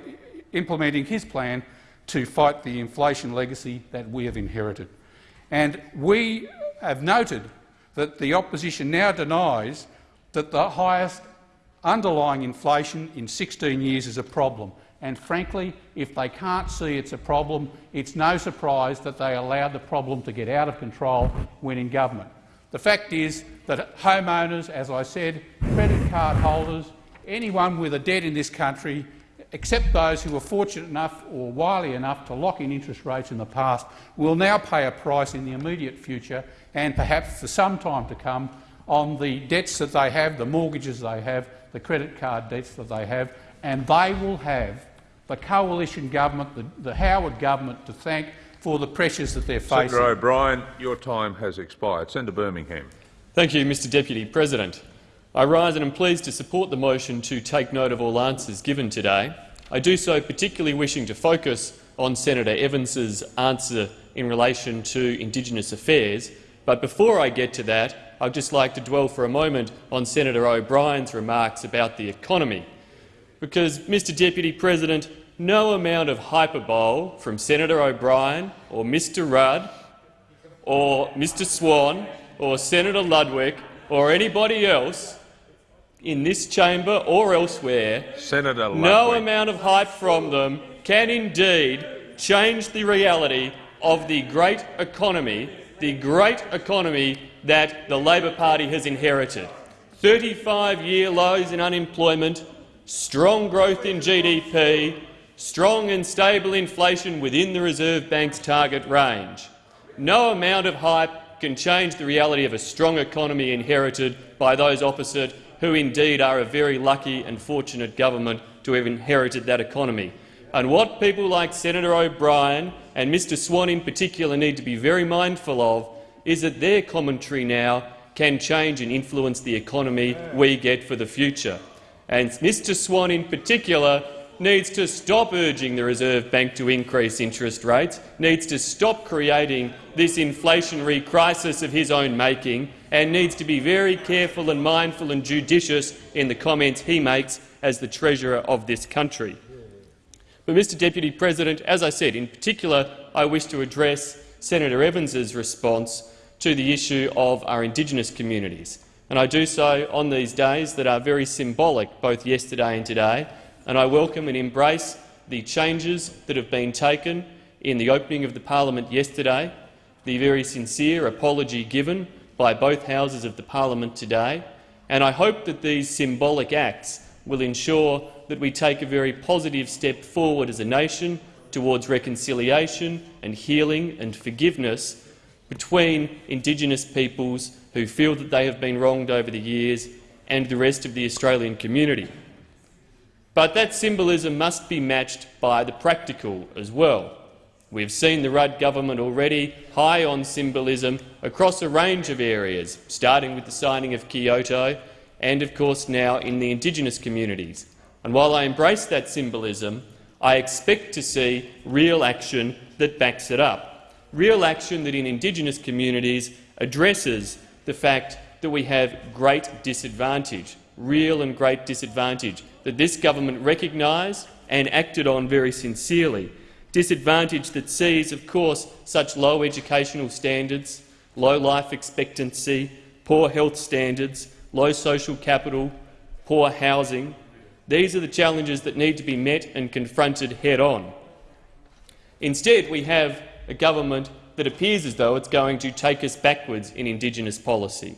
implementing his plan to fight the inflation legacy that we have inherited. And we have noted that the opposition now denies that the highest underlying inflation in 16 years is a problem. And frankly, if they can't see it's a problem, it's no surprise that they allowed the problem to get out of control when in government. The fact is that homeowners, as I said, credit card holders, anyone with a debt in this country, except those who were fortunate enough or wily enough to lock in interest rates in the past, will now pay a price in the immediate future and perhaps for some time to come on the debts that they have, the mortgages they have, the credit card debts that they have, and they will have the coalition government, the, the Howard government, to thank for the pressures that they're facing. Senator O'Brien, your time has expired. Senator Birmingham. Thank you, Mr Deputy President. I rise and am pleased to support the motion to take note of all answers given today. I do so particularly wishing to focus on Senator Evans's answer in relation to Indigenous affairs. But before I get to that, I'd just like to dwell for a moment on Senator O'Brien's remarks about the economy. Because, Mr Deputy President, no amount of hyperbole from Senator O'Brien or Mr Rudd or Mr Swan or Senator Ludwig or anybody else in this chamber or elsewhere, Senator Ludwig. no amount of hype from them can indeed change the reality of the great economy, the great economy that the Labor Party has inherited. 35-year lows in unemployment, strong growth in GDP, strong and stable inflation within the Reserve Bank's target range. No amount of hype can change the reality of a strong economy inherited by those opposite who indeed are a very lucky and fortunate government to have inherited that economy. And what people like Senator O'Brien and Mr Swan in particular need to be very mindful of is that their commentary now can change and influence the economy we get for the future. And Mr Swan in particular needs to stop urging the Reserve Bank to increase interest rates, needs to stop creating this inflationary crisis of his own making, and needs to be very careful and mindful and judicious in the comments he makes as the Treasurer of this country. But, Mr Deputy President, as I said, in particular I wish to address Senator Evans's response to the issue of our Indigenous communities. And I do so on these days that are very symbolic, both yesterday and today, and I welcome and embrace the changes that have been taken in the opening of the parliament yesterday, the very sincere apology given by both houses of the parliament today, and I hope that these symbolic acts will ensure that we take a very positive step forward as a nation towards reconciliation and healing and forgiveness between Indigenous peoples who feel that they have been wronged over the years and the rest of the Australian community. But that symbolism must be matched by the practical as well. We've seen the Rudd government already high on symbolism across a range of areas, starting with the signing of Kyoto and, of course, now in the Indigenous communities. And while I embrace that symbolism, I expect to see real action that backs it up, real action that in Indigenous communities addresses the fact that we have great disadvantage, real and great disadvantage, that this government recognised and acted on very sincerely. Disadvantage that sees, of course, such low educational standards, low life expectancy, poor health standards, low social capital, poor housing. These are the challenges that need to be met and confronted head-on. Instead, we have a government that appears as though it's going to take us backwards in Indigenous policy.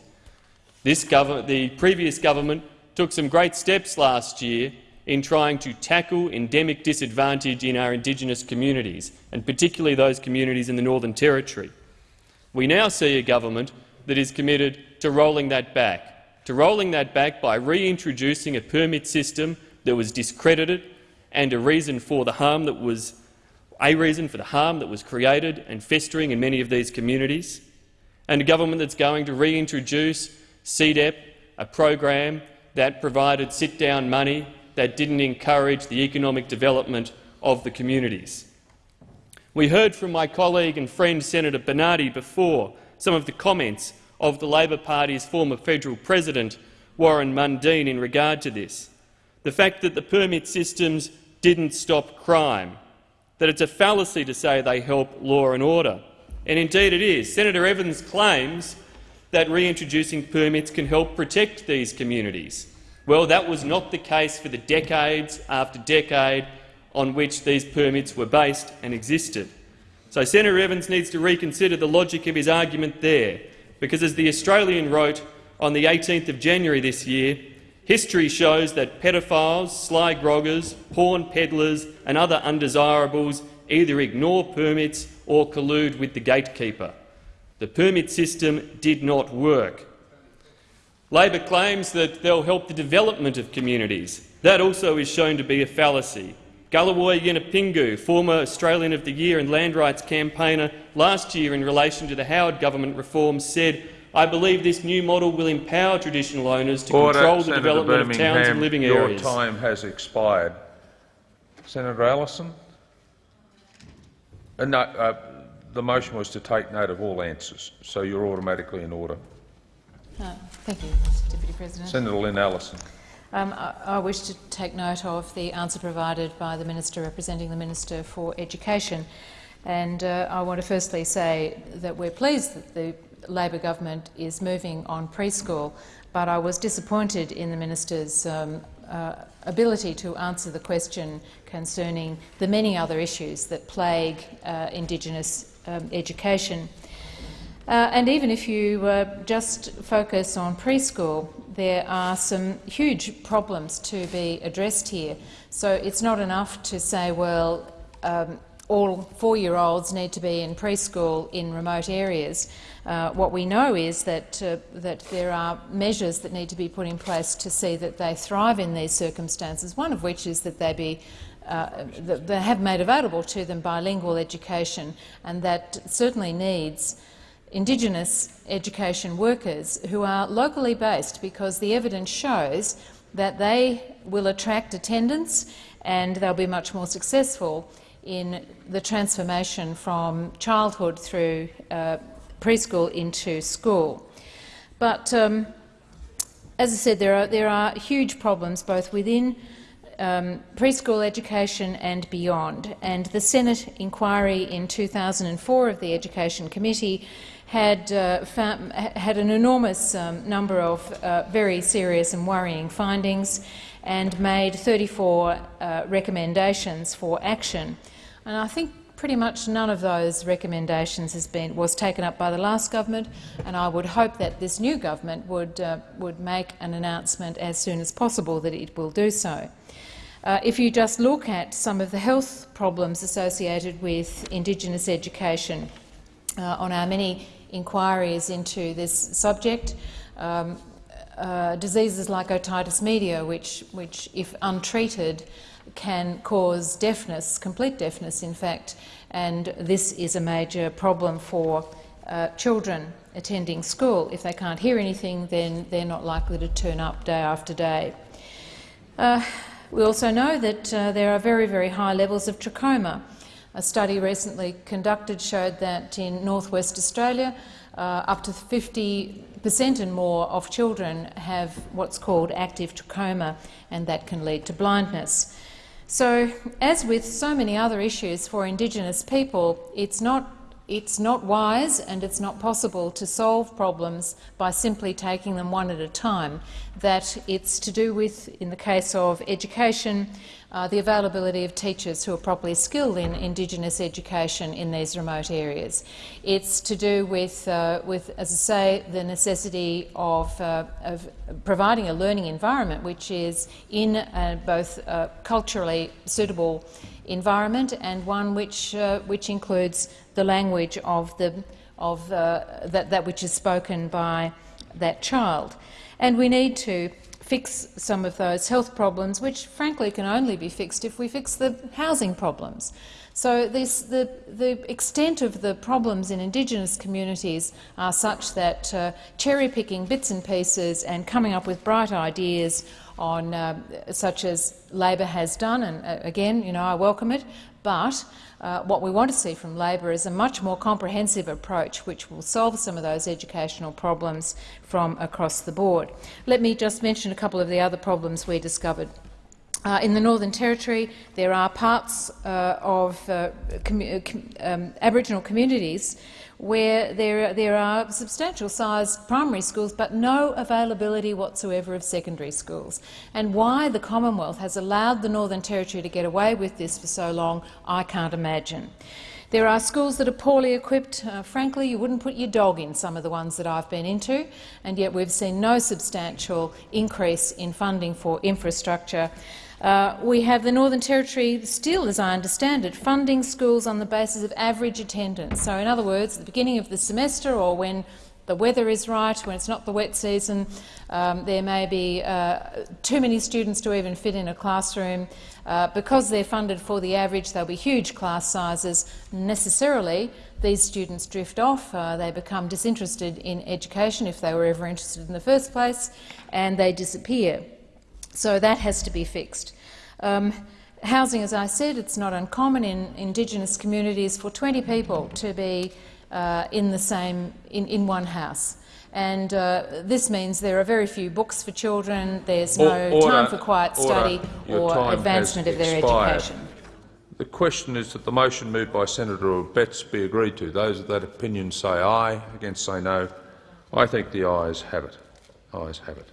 The previous government took some great steps last year in trying to tackle endemic disadvantage in our Indigenous communities, and particularly those communities in the Northern Territory. We now see a government that is committed to rolling that back, to rolling that back by reintroducing a permit system that was discredited and a reason for the harm that was a reason for the harm that was created and festering in many of these communities, and a government that's going to reintroduce CDEP, a program that provided sit-down money that didn't encourage the economic development of the communities. We heard from my colleague and friend Senator Bernardi before some of the comments of the Labor Party's former federal president, Warren Mundine, in regard to this. The fact that the permit systems didn't stop crime, that it's a fallacy to say they help law and order. And indeed it is. Senator Evans claims that reintroducing permits can help protect these communities. Well, that was not the case for the decades after decade on which these permits were based and existed. So Senator Evans needs to reconsider the logic of his argument there, because as the Australian wrote on the 18th of January this year, history shows that pedophiles, sly groggers, porn peddlers and other undesirables either ignore permits or collude with the gatekeeper. The permit system did not work. Labor claims that they'll help the development of communities. That also is shown to be a fallacy. Galarrwuy Yunupingu, former Australian of the Year and land rights campaigner last year in relation to the Howard government reforms, said, I believe this new model will empower traditional owners to Order. control the Senator development of towns and living your areas. time has expired. Senator Allison? Uh, no, uh, the motion was to take note of all answers, so you're automatically in order. Uh, thank you, Mr Deputy President. Senator Lynn Allison. Um, I, I wish to take note of the answer provided by the Minister representing the Minister for Education. And uh, I want to firstly say that we're pleased that the Labor government is moving on preschool, but I was disappointed in the Minister's um, uh, ability to answer the question concerning the many other issues that plague uh, Indigenous um, education. Uh, and even if you uh, just focus on preschool, there are some huge problems to be addressed here. So it's not enough to say, well, um, all four-year-olds need to be in preschool in remote areas. Uh, what we know is that, uh, that there are measures that need to be put in place to see that they thrive in these circumstances, one of which is that they be uh, that they have made available to them bilingual education, and that certainly needs Indigenous education workers who are locally based because the evidence shows that they will attract attendance and they'll be much more successful in the transformation from childhood through uh, preschool into school. But um, as I said, there are, there are huge problems both within um, preschool education and beyond. And the Senate inquiry in 2004 of the Education Committee had, uh, found, had an enormous um, number of uh, very serious and worrying findings and made 34 uh, recommendations for action. And I think pretty much none of those recommendations has been, was taken up by the last government, and I would hope that this new government would, uh, would make an announcement as soon as possible that it will do so. Uh, if you just look at some of the health problems associated with Indigenous education uh, on our many inquiries into this subject. Um, uh, diseases like otitis media, which, which, if untreated, can cause deafness, complete deafness, in fact, and this is a major problem for uh, children attending school. If they can't hear anything, then they're not likely to turn up day after day. Uh, we also know that uh, there are very, very high levels of trachoma. A study recently conducted showed that in northwest Australia, uh, up to 50 per cent and more of children have what's called active trachoma, and that can lead to blindness. So, as with so many other issues for Indigenous people, it's not it's not wise and it's not possible to solve problems by simply taking them one at a time. That it's to do with, in the case of education, uh, the availability of teachers who are properly skilled in Indigenous education in these remote areas. It's to do with, uh, with as I say, the necessity of, uh, of, providing a learning environment which is in uh, both uh, culturally suitable environment and one which, uh, which includes the language of, the, of that, that which is spoken by that child. And we need to fix some of those health problems, which frankly can only be fixed if we fix the housing problems. So this, the, the, extent of the problems in Indigenous communities are such that uh, cherry-picking bits and pieces and coming up with bright ideas on uh, such as Labor has done, and uh, again, you know, I welcome it, but uh, what we want to see from Labor is a much more comprehensive approach which will solve some of those educational problems from across the board. Let me just mention a couple of the other problems we discovered. Uh, in the Northern Territory, there are parts uh, of uh, com um, Aboriginal communities where there, there are substantial sized primary schools but no availability whatsoever of secondary schools. And why the Commonwealth has allowed the Northern Territory to get away with this for so long, I can't imagine. There are schools that are poorly equipped. Uh, frankly, you wouldn't put your dog in some of the ones that I've been into, and yet we've seen no substantial increase in funding for infrastructure. Uh, we have the Northern Territory still, as I understand it, funding schools on the basis of average attendance. So, in other words, at the beginning of the semester or when the weather is right, when it's not the wet season, um, there may be uh, too many students to even fit in a classroom. Uh, because they're funded for the average, there'll be huge class sizes. Necessarily, these students drift off, uh, they become disinterested in education if they were ever interested in the first place, and they disappear. So that has to be fixed. Um, housing, as I said, it's not uncommon in Indigenous communities for 20 people to be uh, in the same in, in one house. And uh, this means there are very few books for children, there's no Order, time for quiet study order. Or advancement of their expired. education. The question is that the motion moved by Senator Betts be agreed to. Those of that opinion say aye, against say no. I think the ayes have it. Ayes have it.